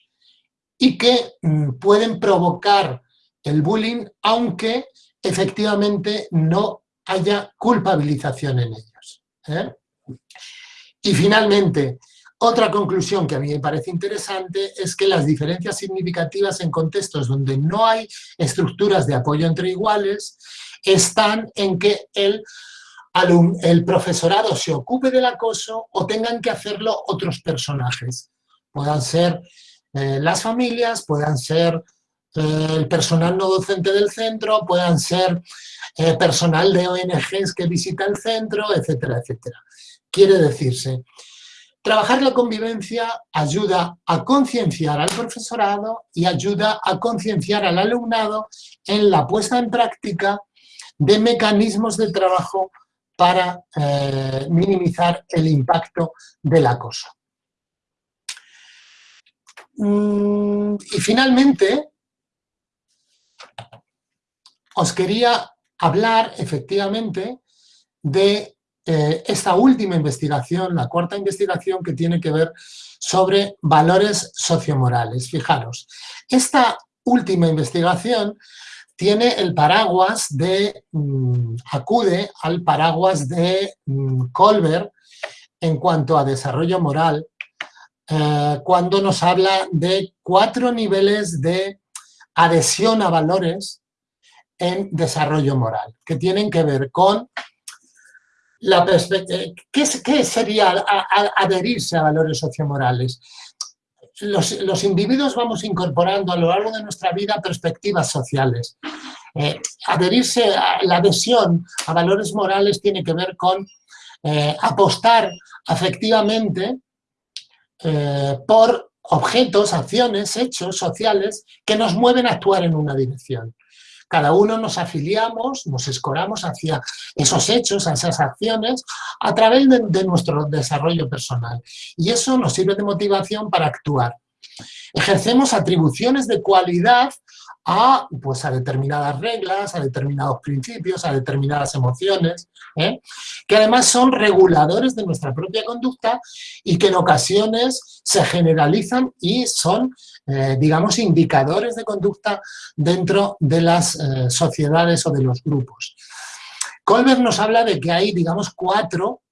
S2: y que mm, pueden provocar el bullying, aunque efectivamente no haya culpabilización en ellos. ¿eh? Y finalmente, otra conclusión que a mí me parece interesante es que las diferencias significativas en contextos donde no hay estructuras de apoyo entre iguales están en que el, el profesorado se ocupe del acoso o tengan que hacerlo otros personajes. Puedan ser eh, las familias, puedan ser el personal no docente del centro, puedan ser eh, personal de ONGs que visita el centro, etcétera, etcétera. Quiere decirse, trabajar la convivencia ayuda a concienciar al profesorado y ayuda a concienciar al alumnado en la puesta en práctica de mecanismos de trabajo para eh, minimizar el impacto del acoso. Mm, y finalmente, os quería hablar efectivamente de eh, esta última investigación, la cuarta investigación que tiene que ver sobre valores sociomorales. Fijaros, esta última investigación tiene el paraguas de, mm, acude al paraguas de mm, Colbert en cuanto a desarrollo moral, eh, cuando nos habla de cuatro niveles de adhesión a valores en desarrollo moral, que tienen que ver con la perspectiva... ¿Qué, qué sería adherirse a valores sociomorales? Los, los, individuos vamos incorporando a lo largo de nuestra vida perspectivas sociales. Eh, adherirse la adhesión a valores morales tiene que ver con eh, apostar afectivamente eh, por objetos, acciones, hechos sociales que nos mueven a actuar en una dirección cada uno nos afiliamos, nos escoramos hacia esos hechos, a esas acciones, a través de, nuestro desarrollo personal. Y eso nos sirve de motivación para actuar. Ejercemos atribuciones de cualidad a, pues, a determinadas reglas, a determinados principios, a determinadas emociones, ¿eh? que además son reguladores de nuestra propia conducta y que en ocasiones se generalizan y son eh, digamos, indicadores de conducta dentro de las eh, sociedades o de los grupos. Colbert nos habla de que hay, digamos, cuatro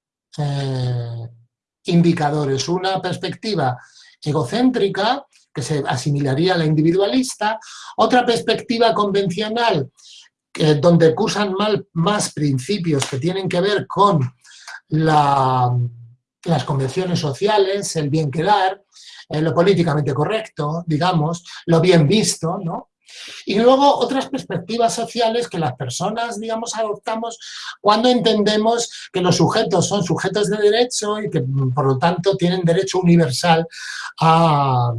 S2: indicadores. Una perspectiva egocéntrica, que se asimilaría a la individualista, otra perspectiva convencional, donde cursan mal, más principios que tienen que ver con las convenciones sociales, el bien quedar, eh, lo políticamente correcto, digamos, lo bien visto, ¿no? Y luego otras perspectivas sociales que las personas, digamos, adoptamos cuando entendemos que los sujetos son sujetos de derecho y que, por lo tanto, tienen derecho universal a,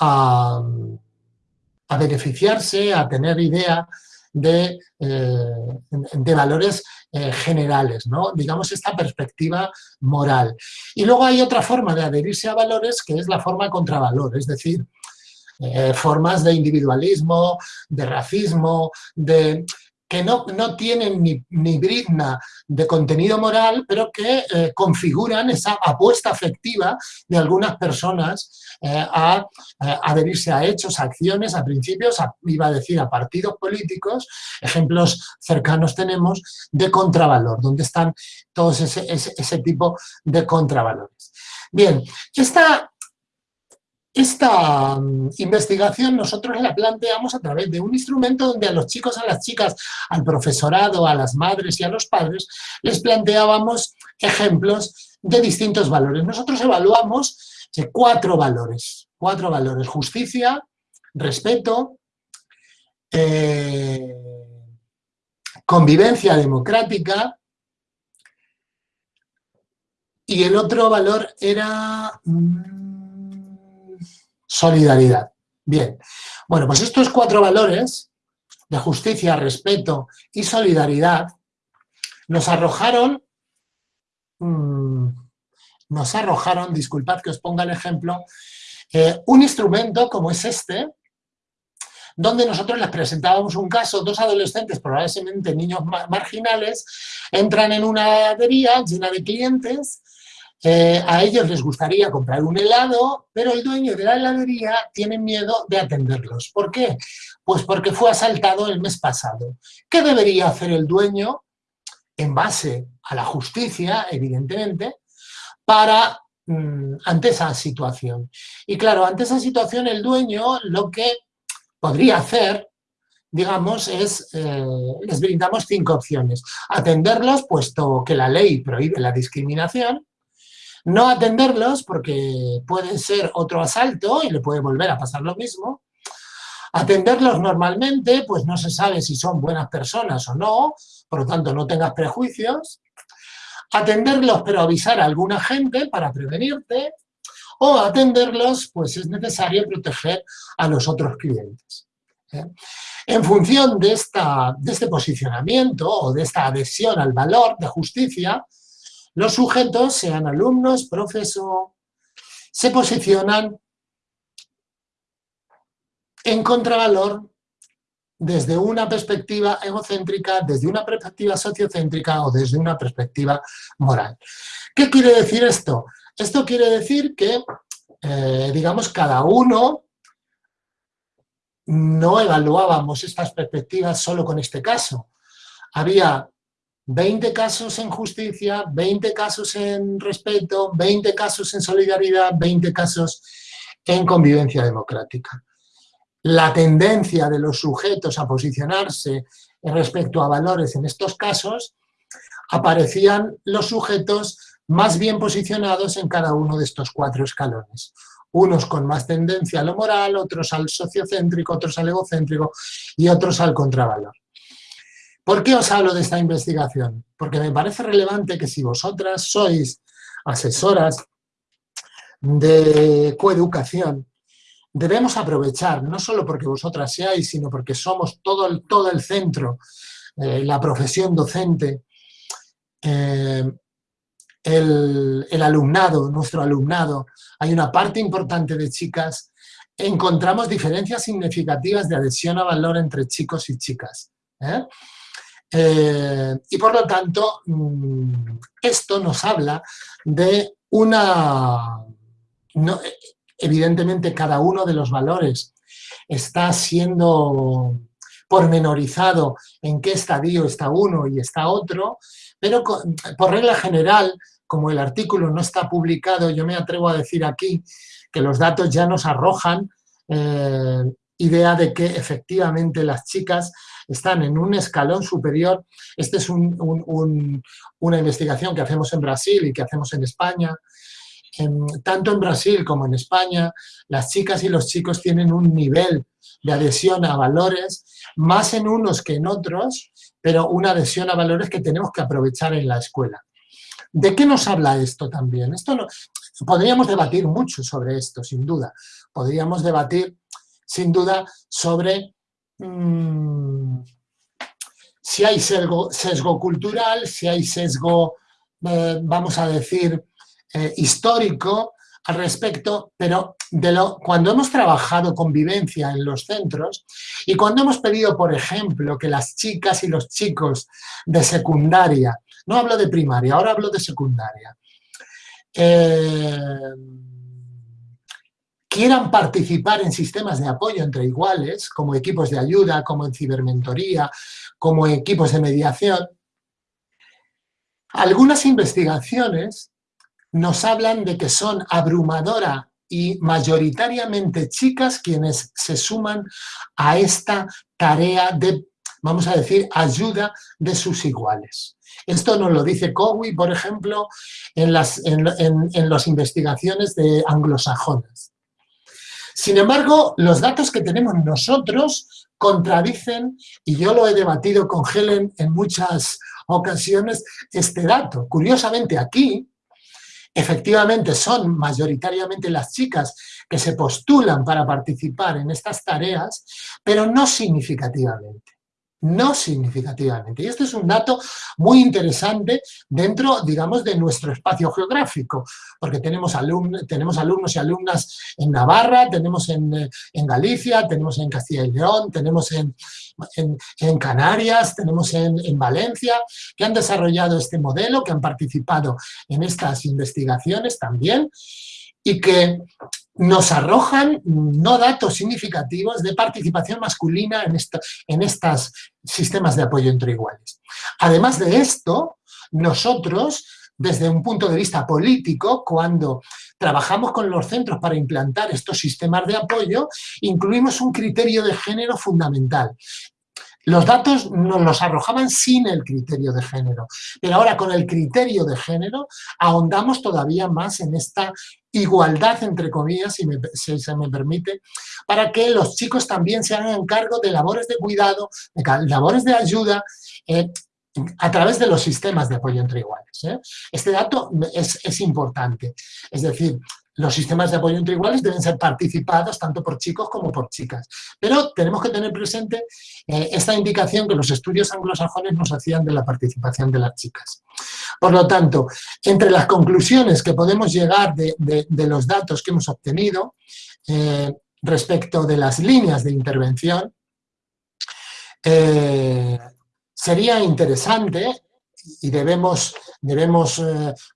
S2: a, beneficiarse, a tener idea de, eh, de valores eh, generales, ¿no? digamos esta perspectiva moral. Y luego hay otra forma de adherirse a valores que es la forma contravalor, es decir, eh, formas de individualismo, de racismo, de que no, no tienen ni, ni, brizna de contenido moral, pero que eh, configuran esa apuesta afectiva de algunas personas eh, a, adherirse a hechos, a acciones, a principios, iba a decir a partidos políticos, ejemplos cercanos tenemos de contravalor, donde están todos ese, ese tipo de contravalores. Bien, esta esta mm, investigación nosotros la planteamos a través de un instrumento donde a los chicos, a las chicas, al profesorado, a las madres y a los padres, les planteábamos ejemplos de distintos valores. Nosotros evaluamos eh, cuatro valores, cuatro valores, justicia, respeto, eh, convivencia democrática, y el otro valor era... Mm, solidaridad. Bien, bueno, pues estos cuatro valores de justicia, respeto y solidaridad nos arrojaron, mm, nos arrojaron, disculpad que os ponga el ejemplo, eh, un instrumento como es este, donde nosotros les presentábamos un caso, dos adolescentes, probablemente niños marginales, entran en una heladería llena de clientes eh, a ellos les gustaría comprar un helado, pero el dueño de la heladería tiene miedo de atenderlos. ¿Por qué? Pues porque fue asaltado el mes pasado. ¿Qué debería hacer el dueño? En base a la justicia, evidentemente, para mm, ante esa situación. Y claro, ante esa situación el dueño lo que podría hacer, digamos, es, eh, les brindamos cinco opciones. Atenderlos, puesto que la ley prohíbe la discriminación, no atenderlos porque puede ser otro asalto y le puede volver a pasar lo mismo. Atenderlos normalmente, pues no se sabe si son buenas personas o no, por lo tanto no tengas prejuicios. Atenderlos pero avisar a alguna gente para prevenirte. O atenderlos, pues es necesario proteger a los otros clientes. ¿eh? En función de, esta, de este posicionamiento o de esta adhesión al valor de justicia, los sujetos, sean alumnos, profesor, se posicionan en contravalor desde una perspectiva egocéntrica, desde una perspectiva sociocéntrica o desde una perspectiva moral. ¿Qué quiere decir esto? Esto quiere decir que, eh, digamos, cada uno no evaluábamos estas perspectivas solo con este caso. Había 20 casos en justicia, 20 casos en respeto, 20 casos en solidaridad, 20 casos en convivencia democrática. La tendencia de los sujetos a posicionarse respecto a valores en estos casos, aparecían los sujetos más bien posicionados en cada uno de estos cuatro escalones. Unos con más tendencia a lo moral, otros al sociocéntrico, otros al egocéntrico y otros al contravalor. ¿Por qué os hablo de esta investigación? Porque me parece relevante que si vosotras sois asesoras de coeducación, debemos aprovechar, no solo porque vosotras seáis, sino porque somos todo el, todo el centro, eh, la profesión docente, eh, el, el, alumnado, nuestro alumnado, hay una parte importante de chicas, encontramos diferencias significativas de adhesión a valor entre chicos y chicas. ¿eh? Eh, y por lo tanto, mm, esto nos habla de una... evidentemente cada uno de los valores está siendo pormenorizado en qué estadio está uno y está otro, pero por regla general, como el artículo no está publicado, yo me atrevo a decir aquí que los datos ya nos arrojan eh, idea de que efectivamente las chicas están en un escalón superior. Esta es una investigación que hacemos en Brasil y que hacemos en España. tanto en Brasil como en España, las chicas y los chicos tienen un nivel de adhesión a valores, más en unos que en otros, pero una adhesión a valores que tenemos que aprovechar en la escuela. ¿De qué nos habla esto también? Esto podríamos debatir mucho sobre esto, sin duda. Podríamos debatir, sin duda, sobre mm, si hay sesgo, cultural, si hay sesgo, eh, vamos a decir, eh, histórico al respecto, pero cuando hemos trabajado convivencia en los centros y cuando hemos pedido, por ejemplo, que las chicas y los chicos de secundaria no hablo de primaria, ahora hablo de secundaria. Eh, quieran participar en sistemas de apoyo entre iguales, como equipos de ayuda, como en cibermentoría, como equipos de mediación, algunas investigaciones nos hablan de que son abrumadora y mayoritariamente chicas quienes se suman a esta tarea de, vamos a decir, ayuda de sus iguales. Esto nos lo dice Cowie, por ejemplo, en las, en, las investigaciones de anglosajonas. Sin embargo, los datos que tenemos nosotros contradicen, y yo lo he debatido con Helen en muchas ocasiones, este dato. Curiosamente aquí, efectivamente son mayoritariamente las chicas que se postulan para participar en estas tareas, pero no significativamente no significativamente. Y este es un dato muy interesante dentro, digamos, de nuestro espacio geográfico, porque tenemos, tenemos alumnos y alumnas en Navarra, tenemos en, Galicia, tenemos en Castilla y León, tenemos en, en Canarias, tenemos en, Valencia, que han desarrollado este modelo, que han participado en estas investigaciones también, y que nos arrojan no datos significativos de participación masculina en, en estos sistemas de apoyo entre iguales. Además de esto, nosotros, desde un punto de vista político, cuando trabajamos con los centros para implantar estos sistemas de apoyo, incluimos un criterio de género fundamental. Los datos nos los arrojaban sin el criterio de género, pero ahora con el criterio de género ahondamos todavía más en esta igualdad, entre comillas, si, se me permite, para que los chicos también se hagan cargo de labores de cuidado, de labores de ayuda, eh, a través de los sistemas de apoyo entre iguales. ¿eh? Este dato es, es, importante, es decir, los sistemas de apoyo entre iguales deben ser participados tanto por chicos como por chicas. Pero tenemos que tener presente eh, esta indicación que los estudios anglosajones nos hacían de la participación de las chicas. Por lo tanto, entre las conclusiones que podemos llegar de, los datos que hemos obtenido eh, respecto de las líneas de intervención, eh, sería interesante y debemos, debemos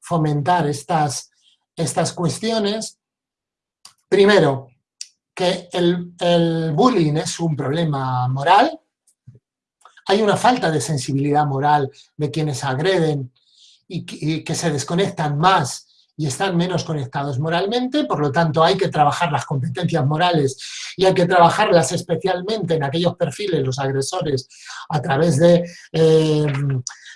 S2: fomentar estas estas cuestiones. Primero, que el, bullying es un problema moral, hay una falta de sensibilidad moral de quienes agreden y que, se desconectan más y están menos conectados moralmente, por lo tanto hay que trabajar las competencias morales y hay que trabajarlas especialmente en aquellos perfiles, los agresores, a través de, eh,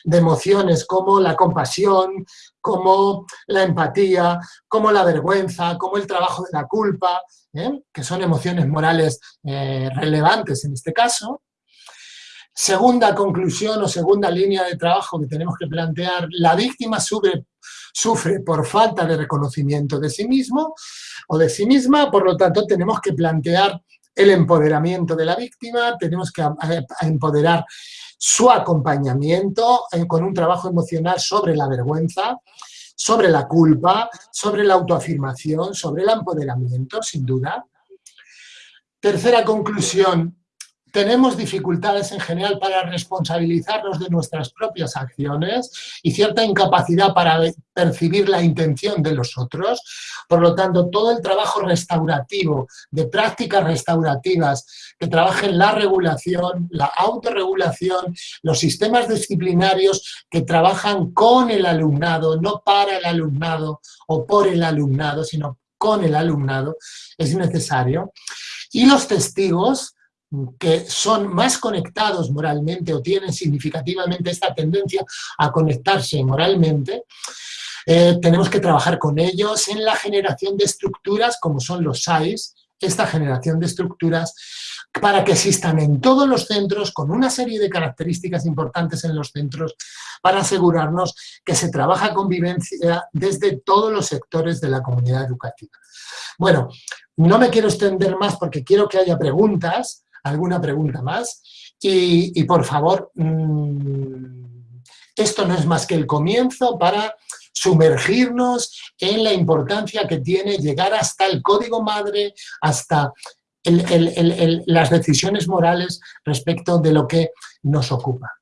S2: de emociones como la compasión, como la empatía, como la vergüenza, como el trabajo de la culpa, ¿eh? que son emociones morales eh, relevantes en este caso. Segunda conclusión o segunda línea de trabajo que tenemos que plantear, la víctima sufre, sufre por falta de reconocimiento de sí mismo o de sí misma, por lo tanto tenemos que plantear el empoderamiento de la víctima, tenemos que empoderar su acompañamiento eh, con un trabajo emocional sobre la vergüenza, sobre la culpa, sobre la autoafirmación, sobre el empoderamiento, sin duda. Tercera conclusión, tenemos dificultades en general para responsabilizarnos de nuestras propias acciones y cierta incapacidad para percibir la intención de los otros. Por lo tanto, todo el trabajo restaurativo, de prácticas restaurativas que trabajen la regulación, la autorregulación, los sistemas disciplinarios que trabajan con el alumnado, no para el alumnado o por el alumnado, sino con el alumnado, es necesario. Y los testigos que son más conectados moralmente o tienen significativamente esta tendencia a conectarse moralmente, eh, tenemos que trabajar con ellos en la generación de estructuras como son los SAIs, esta generación de estructuras para que existan en todos los centros con una serie de características importantes en los centros para asegurarnos que se trabaja convivencia desde todos los sectores de la comunidad educativa. Bueno, no me quiero extender más porque quiero que haya preguntas, alguna pregunta más, y, por favor, mm, esto no es más que el comienzo para sumergirnos en la importancia que tiene llegar hasta el código madre, hasta las decisiones morales respecto de lo que nos ocupa.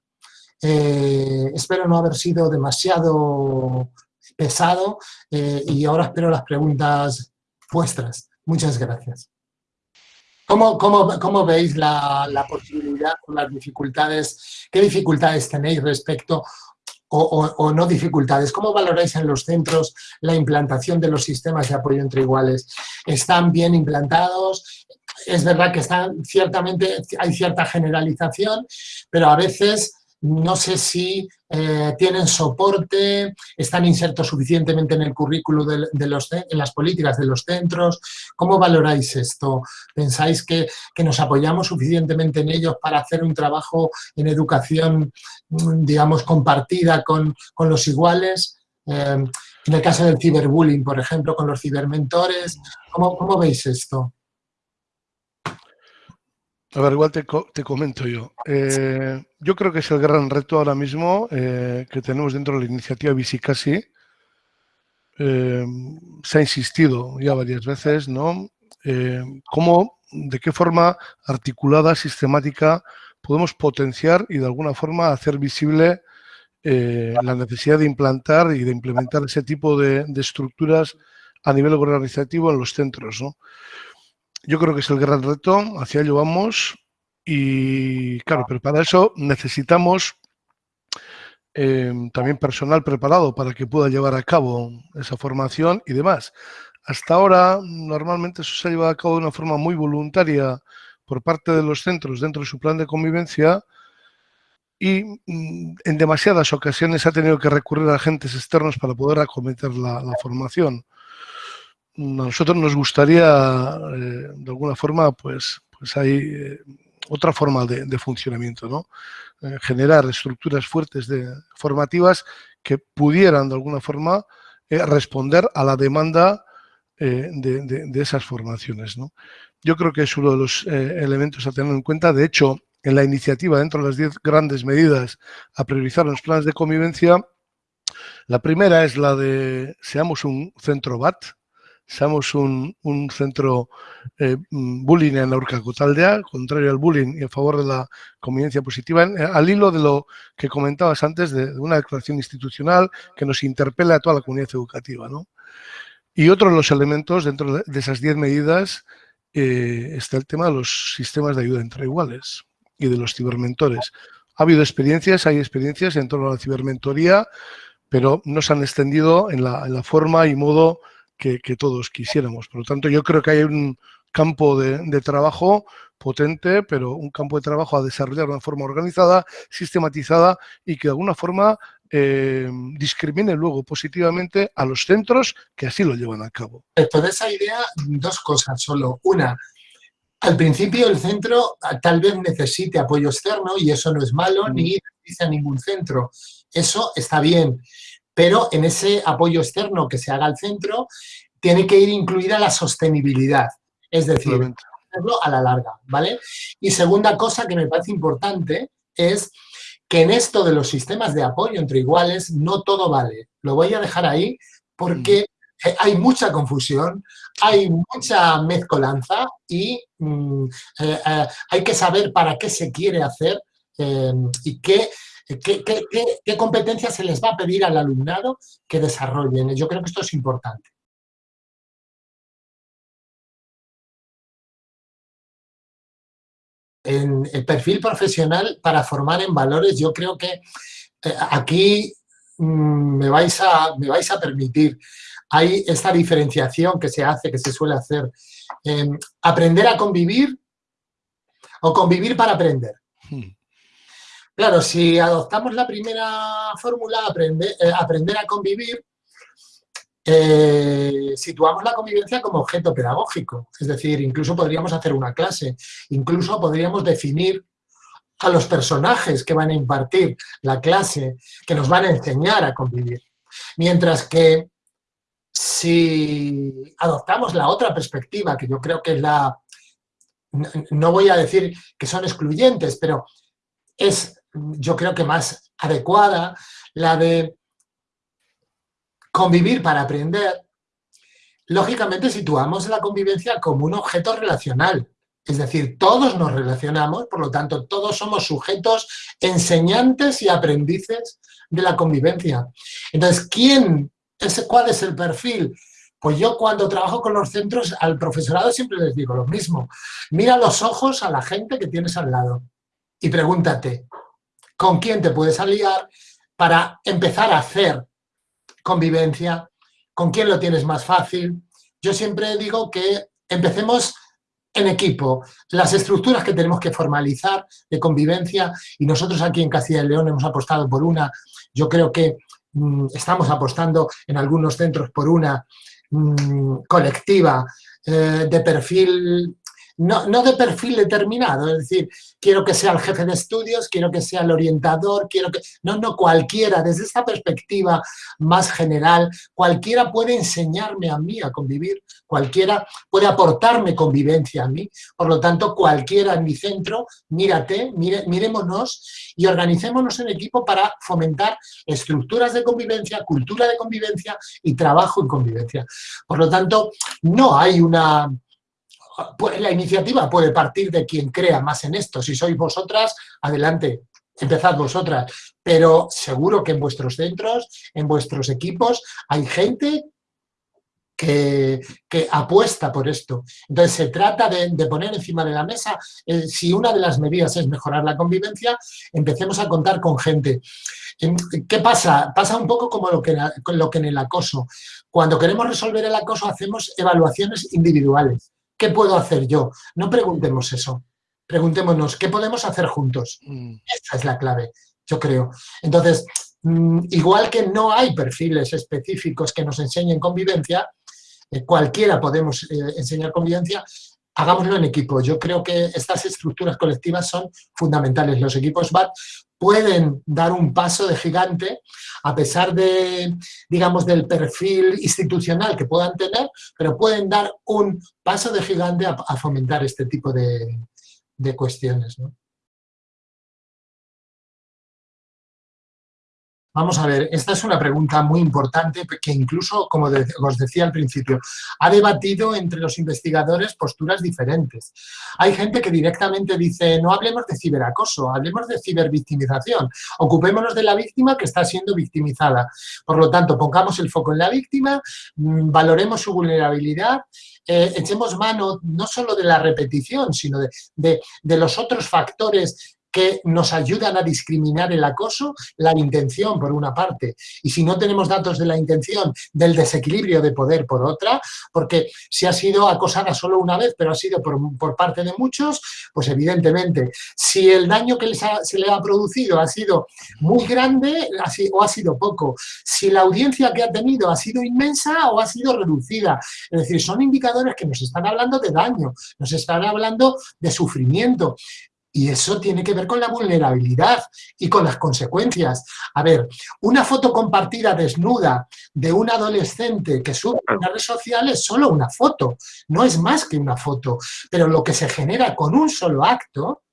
S2: Eh, espero no haber sido demasiado pesado eh, y ahora espero las preguntas vuestras. Muchas gracias. ¿Cómo, cómo, veis la, la, posibilidad o las dificultades? ¿Qué dificultades tenéis respecto o, no dificultades. ¿Cómo valoráis en los centros la implantación de los sistemas de apoyo entre iguales? ¿Están bien implantados? Es verdad que están, ciertamente hay cierta generalización, pero a veces no sé si eh, tienen soporte, están insertos suficientemente en el currículo de, los, en las políticas de los centros. ¿Cómo valoráis esto? ¿Pensáis que, nos apoyamos suficientemente en ellos para hacer un trabajo en educación, mm, digamos, compartida con, los iguales? Eh, en el caso del ciberbullying, por ejemplo, con los cibermentores, ¿cómo, cómo veis esto?
S1: A ver, igual te, comento yo. Eh, yo creo que es el gran reto ahora mismo eh, que tenemos dentro de la iniciativa Visicasi. Eh, se ha insistido ya varias veces, ¿no? cómo, de qué forma articulada, sistemática, podemos potenciar y de alguna forma hacer visible la necesidad de implantar y de implementar ese tipo de, de estructuras a nivel organizativo en los centros, ¿no? Yo creo que es el gran reto, hacia ello vamos. Y claro, pero para eso necesitamos em, también personal preparado para que pueda llevar a cabo esa formación y demás. Hasta ahora, normalmente eso se ha llevado a cabo de una forma muy voluntaria por parte de los centros dentro de su plan de convivencia y mm, en demasiadas ocasiones ha tenido que recurrir a agentes externos para poder acometer la formación nosotros nos gustaría, eh, de alguna forma, pues, pues hay eh, otra forma de, funcionamiento, ¿no? Eh, generar estructuras fuertes de, formativas que pudieran, de alguna forma, responder a la demanda de, esas formaciones, ¿no? Yo creo que es uno de los elementos a tener en cuenta. De hecho, en la iniciativa, dentro de las 10 grandes medidas a priorizar los planes de convivencia, la primera es la de seamos un centro BAT, seamos un, centro eh, mm, bullying en Aurcacotaldea, contrario al bullying y a favor de la convivencia positiva, eh, al hilo de lo que comentabas antes de, una declaración institucional que nos interpela a toda la comunidad educativa. Y otro de los elementos dentro de esas 10 medidas eh, está el tema de los sistemas de ayuda entre iguales y de los cibermentores. Ha habido experiencias, hay experiencias en torno a la cibermentoría, pero no se han extendido en la forma y modo que, todos quisiéramos. Por lo tanto, yo creo que hay un campo de, trabajo potente, pero un campo de trabajo a desarrollar de una forma organizada, sistematizada y que de alguna forma eh, discrimine luego positivamente a los centros que así lo llevan a cabo.
S2: De esa idea, dos cosas solo. Una, al principio el centro tal vez necesite apoyo externo y eso no es malo, mm. ni dice a ningún centro. Eso está bien pero en ese apoyo externo que se haga al centro tiene que ir incluida la sostenibilidad, es decir, a la larga, ¿vale? Y segunda cosa que me parece importante es que en esto de los sistemas de apoyo entre iguales no todo vale. Lo voy a dejar ahí porque mm. hay mucha confusión, hay mucha mezcolanza y mm, eh, eh, hay que saber para qué se quiere hacer eh, y qué ¿Qué, competencias se les va a pedir al alumnado que desarrollen? Yo creo que esto es importante. En el perfil profesional para formar en valores, yo creo que eh, aquí mm, me, vais a, me vais a permitir, hay esta diferenciación que se hace, que se suele hacer, aprender a convivir o convivir para aprender. Claro, si adoptamos la primera fórmula, aprender, eh, aprender a convivir, eh, situamos la convivencia como objeto pedagógico. Es decir, incluso podríamos hacer una clase, incluso podríamos definir a los personajes que van a impartir la clase, que nos van a enseñar a convivir. Mientras que si adoptamos la otra perspectiva, que yo creo que es la... No voy a decir que son excluyentes, pero es yo creo que más adecuada, la de convivir para aprender, lógicamente situamos la convivencia como un objeto relacional. Es decir, todos nos relacionamos, por lo tanto, todos somos sujetos enseñantes y aprendices de la convivencia. Entonces, ¿quién es, ¿cuál es el perfil? Pues yo cuando trabajo con los centros, al profesorado siempre les digo lo mismo. Mira los ojos a la gente que tienes al lado y pregúntate, con quién te puedes aliar para empezar a hacer convivencia, con quién lo tienes más fácil. Yo siempre digo que empecemos en equipo, las estructuras que tenemos que formalizar de convivencia y nosotros aquí en Castilla y León hemos apostado por una, yo creo que mm, estamos apostando en algunos centros por una mm, colectiva eh, de perfil no, no, de perfil determinado, es decir, quiero que sea el jefe de estudios, quiero que sea el orientador, quiero que... No, no, cualquiera, desde esta perspectiva más general, cualquiera puede enseñarme a mí a convivir, cualquiera puede aportarme convivencia a mí, por lo tanto, cualquiera en mi centro, mírate, mire, mirémonos y organicémonos en equipo para fomentar estructuras de convivencia, cultura de convivencia y trabajo en convivencia. Por lo tanto, no hay una pues la iniciativa puede partir de quien crea más en esto. Si sois vosotras, adelante, empezad vosotras. Pero seguro que en vuestros centros, en vuestros equipos, hay gente que, apuesta por esto. Entonces se trata de, poner encima de la mesa, eh, si una de las medidas es mejorar la convivencia, empecemos a contar con gente. ¿Qué pasa? Pasa un poco como lo que, lo que en el acoso. Cuando queremos resolver el acoso hacemos evaluaciones individuales. ¿Qué puedo hacer yo? No preguntemos eso. Preguntémonos, ¿qué podemos hacer juntos? Mm. Esa es la clave, yo creo. Entonces, mm, igual que no hay perfiles específicos que nos enseñen convivencia, eh, cualquiera podemos eh, enseñar convivencia, hagámoslo en equipo. Yo creo que estas estructuras colectivas son fundamentales. Los equipos BAT pueden dar un paso de gigante a pesar de, digamos, del perfil institucional que puedan tener, pero pueden dar un paso de gigante a, fomentar este tipo de, de cuestiones. ¿no? Vamos a ver, esta es una pregunta muy importante que incluso, como os decía al principio, ha debatido entre los investigadores posturas diferentes. Hay gente que directamente dice, no hablemos de ciberacoso, hablemos de cibervictimización, ocupémonos de la víctima que está siendo victimizada. Por lo tanto, pongamos el foco en la víctima, mm, valoremos su vulnerabilidad, eh, echemos mano no solo de la repetición, sino de, de los otros factores que nos ayudan a discriminar el acoso, la intención por una parte, y si no tenemos datos de la intención, del desequilibrio de poder por otra, porque si ha sido acosada solo una vez, pero ha sido por, parte de muchos, pues evidentemente, si el daño que se le ha producido ha sido muy grande o ha sido poco, si la audiencia que ha tenido ha sido inmensa o ha sido reducida, es decir, son indicadores que nos están hablando de daño, nos están hablando de sufrimiento, y eso tiene que ver con la vulnerabilidad y con las consecuencias. A ver, una foto compartida desnuda de un adolescente que sube en una red social es solo una foto, no es más que una foto. Pero lo que se genera con un solo acto,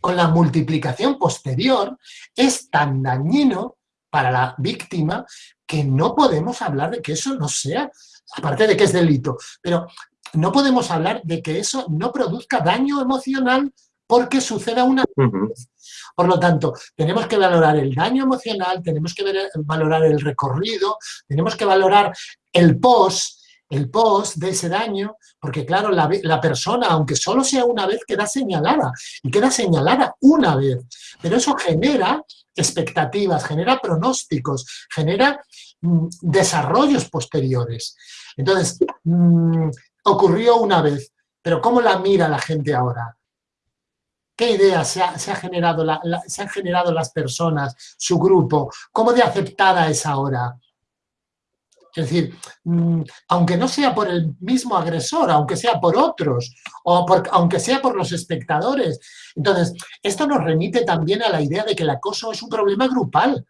S2: con la multiplicación posterior, es tan dañino para la víctima que no podemos hablar de que eso no sea, aparte de que es delito, pero no podemos hablar de que eso no produzca daño emocional porque suceda una vez. Por lo tanto, tenemos que valorar el daño emocional, tenemos que valorar el recorrido, tenemos que valorar el post, el post de ese daño, porque claro, la, la, persona, aunque solo sea una vez, queda señalada, y queda señalada una vez. Pero eso genera expectativas, genera pronósticos, genera mm, desarrollos posteriores. Entonces, mm, ocurrió una vez, pero ¿cómo la mira la gente ahora? Qué ideas se, han generado las personas, su grupo, cómo de aceptada es ahora. Es decir, mm, aunque no sea por el mismo agresor, aunque sea por otros, o aunque sea por los espectadores. Entonces, esto nos remite también a la idea de que el acoso es un problema grupal.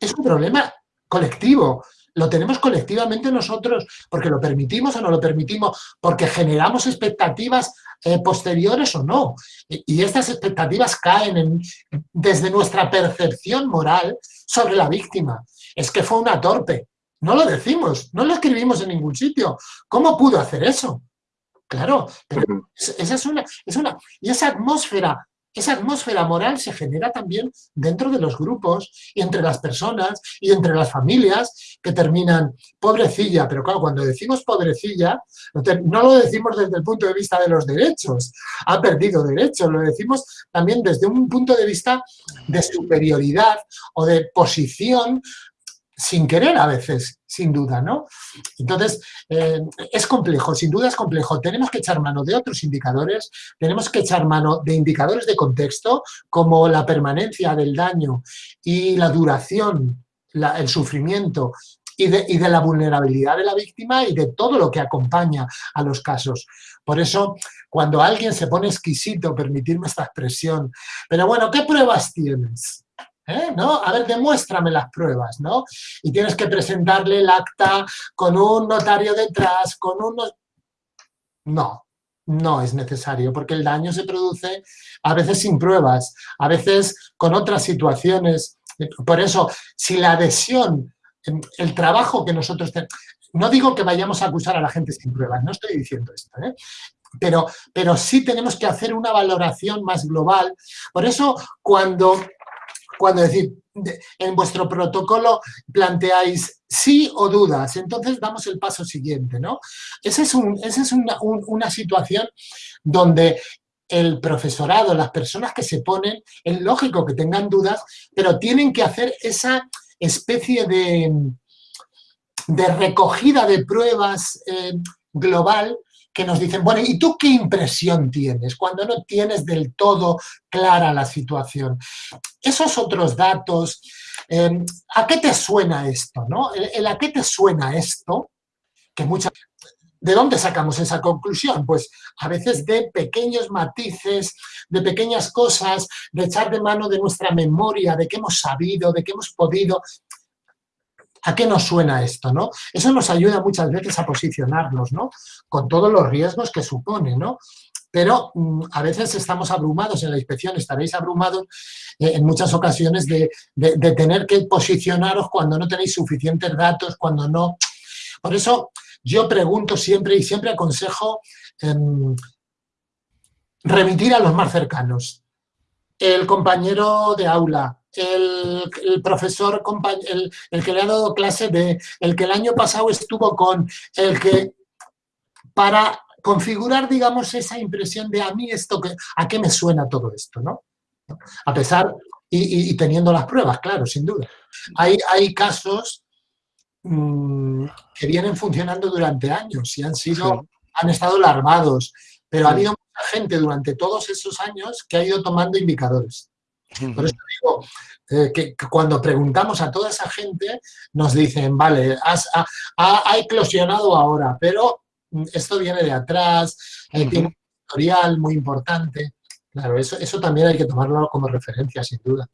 S2: Es un problema colectivo. Lo tenemos colectivamente nosotros porque lo permitimos o no lo permitimos, porque generamos expectativas eh, posteriores o no. Y, estas expectativas caen desde nuestra percepción moral sobre la víctima. Es que fue una torpe. No lo decimos, no lo escribimos en ningún sitio. ¿Cómo pudo hacer eso? Claro, pero esa es una, es una... Y esa atmósfera esa atmósfera moral se genera también dentro de los grupos y entre las personas y entre las familias que terminan pobrecilla, pero claro, cuando decimos pobrecilla, no lo decimos desde el punto de vista de los derechos, ha perdido derechos, lo decimos también desde un punto de vista de superioridad o de posición sin querer a veces, sin duda, ¿no? Entonces, eh, es complejo, sin duda es complejo. Tenemos que echar mano de otros indicadores, tenemos que echar mano de indicadores de contexto, como la permanencia del daño y la duración, el sufrimiento y de, y de, la vulnerabilidad de la víctima y de todo lo que acompaña a los casos. Por eso, cuando alguien se pone exquisito, permitirme esta expresión, pero bueno, ¿qué pruebas tienes? ¿Eh? ¿no? A ver, demuéstrame las pruebas, ¿no? Y tienes que presentarle el acta con un notario detrás, con un... No, no es necesario, porque el daño se produce a veces sin pruebas, a veces con otras situaciones. Por eso, si la adhesión, el trabajo que nosotros tenemos... No digo que vayamos a acusar a la gente sin pruebas, no estoy diciendo esto, ¿eh? pero, pero sí tenemos que hacer una valoración más global. Por eso, cuando cuando decir, en vuestro protocolo planteáis sí o dudas, entonces damos el paso siguiente, ¿no? Esa es, una, situación donde el profesorado, las personas que se ponen, es lógico que tengan dudas, pero tienen que hacer esa especie de, de recogida de pruebas eh, global que nos dicen, bueno, ¿y tú qué impresión tienes cuando no tienes del todo clara la situación? Esos otros datos, em, ¿a qué te suena esto? No? El, ¿A qué te suena esto? Que muchas ¿De dónde sacamos esa conclusión? Pues a veces de pequeños matices, de pequeñas cosas, de echar de mano de nuestra memoria, de qué hemos sabido, de qué hemos podido. ¿A qué nos suena esto? ¿no? Eso nos ayuda muchas veces a posicionarnos, ¿no? Con todos los riesgos que supone, ¿no? Pero mm, a veces estamos abrumados en la inspección, estaréis abrumados eh, en muchas ocasiones de, tener que posicionaros cuando no tenéis suficientes datos, cuando no... Por eso yo pregunto siempre y siempre aconsejo em, remitir a los más cercanos. El compañero de aula, el, profesor, el, el, que le ha dado clase de, el que el año pasado estuvo con, el que, para configurar, digamos, esa impresión de a mí esto, que, a qué me suena todo esto, ¿no? A pesar, y, teniendo las pruebas, claro, sin duda. Hay, hay casos mm, que vienen funcionando durante años y han sido, han estado alarmados, pero ha habido mucha gente durante todos esos años que ha ido tomando indicadores. Por eso digo eh, que, cuando preguntamos a toda esa gente, nos dicen, vale, ha, eclosionado ahora, pero mm, esto viene de atrás, eh, tiene un historial muy importante. Claro, eso, eso también hay que tomarlo como referencia, sin duda.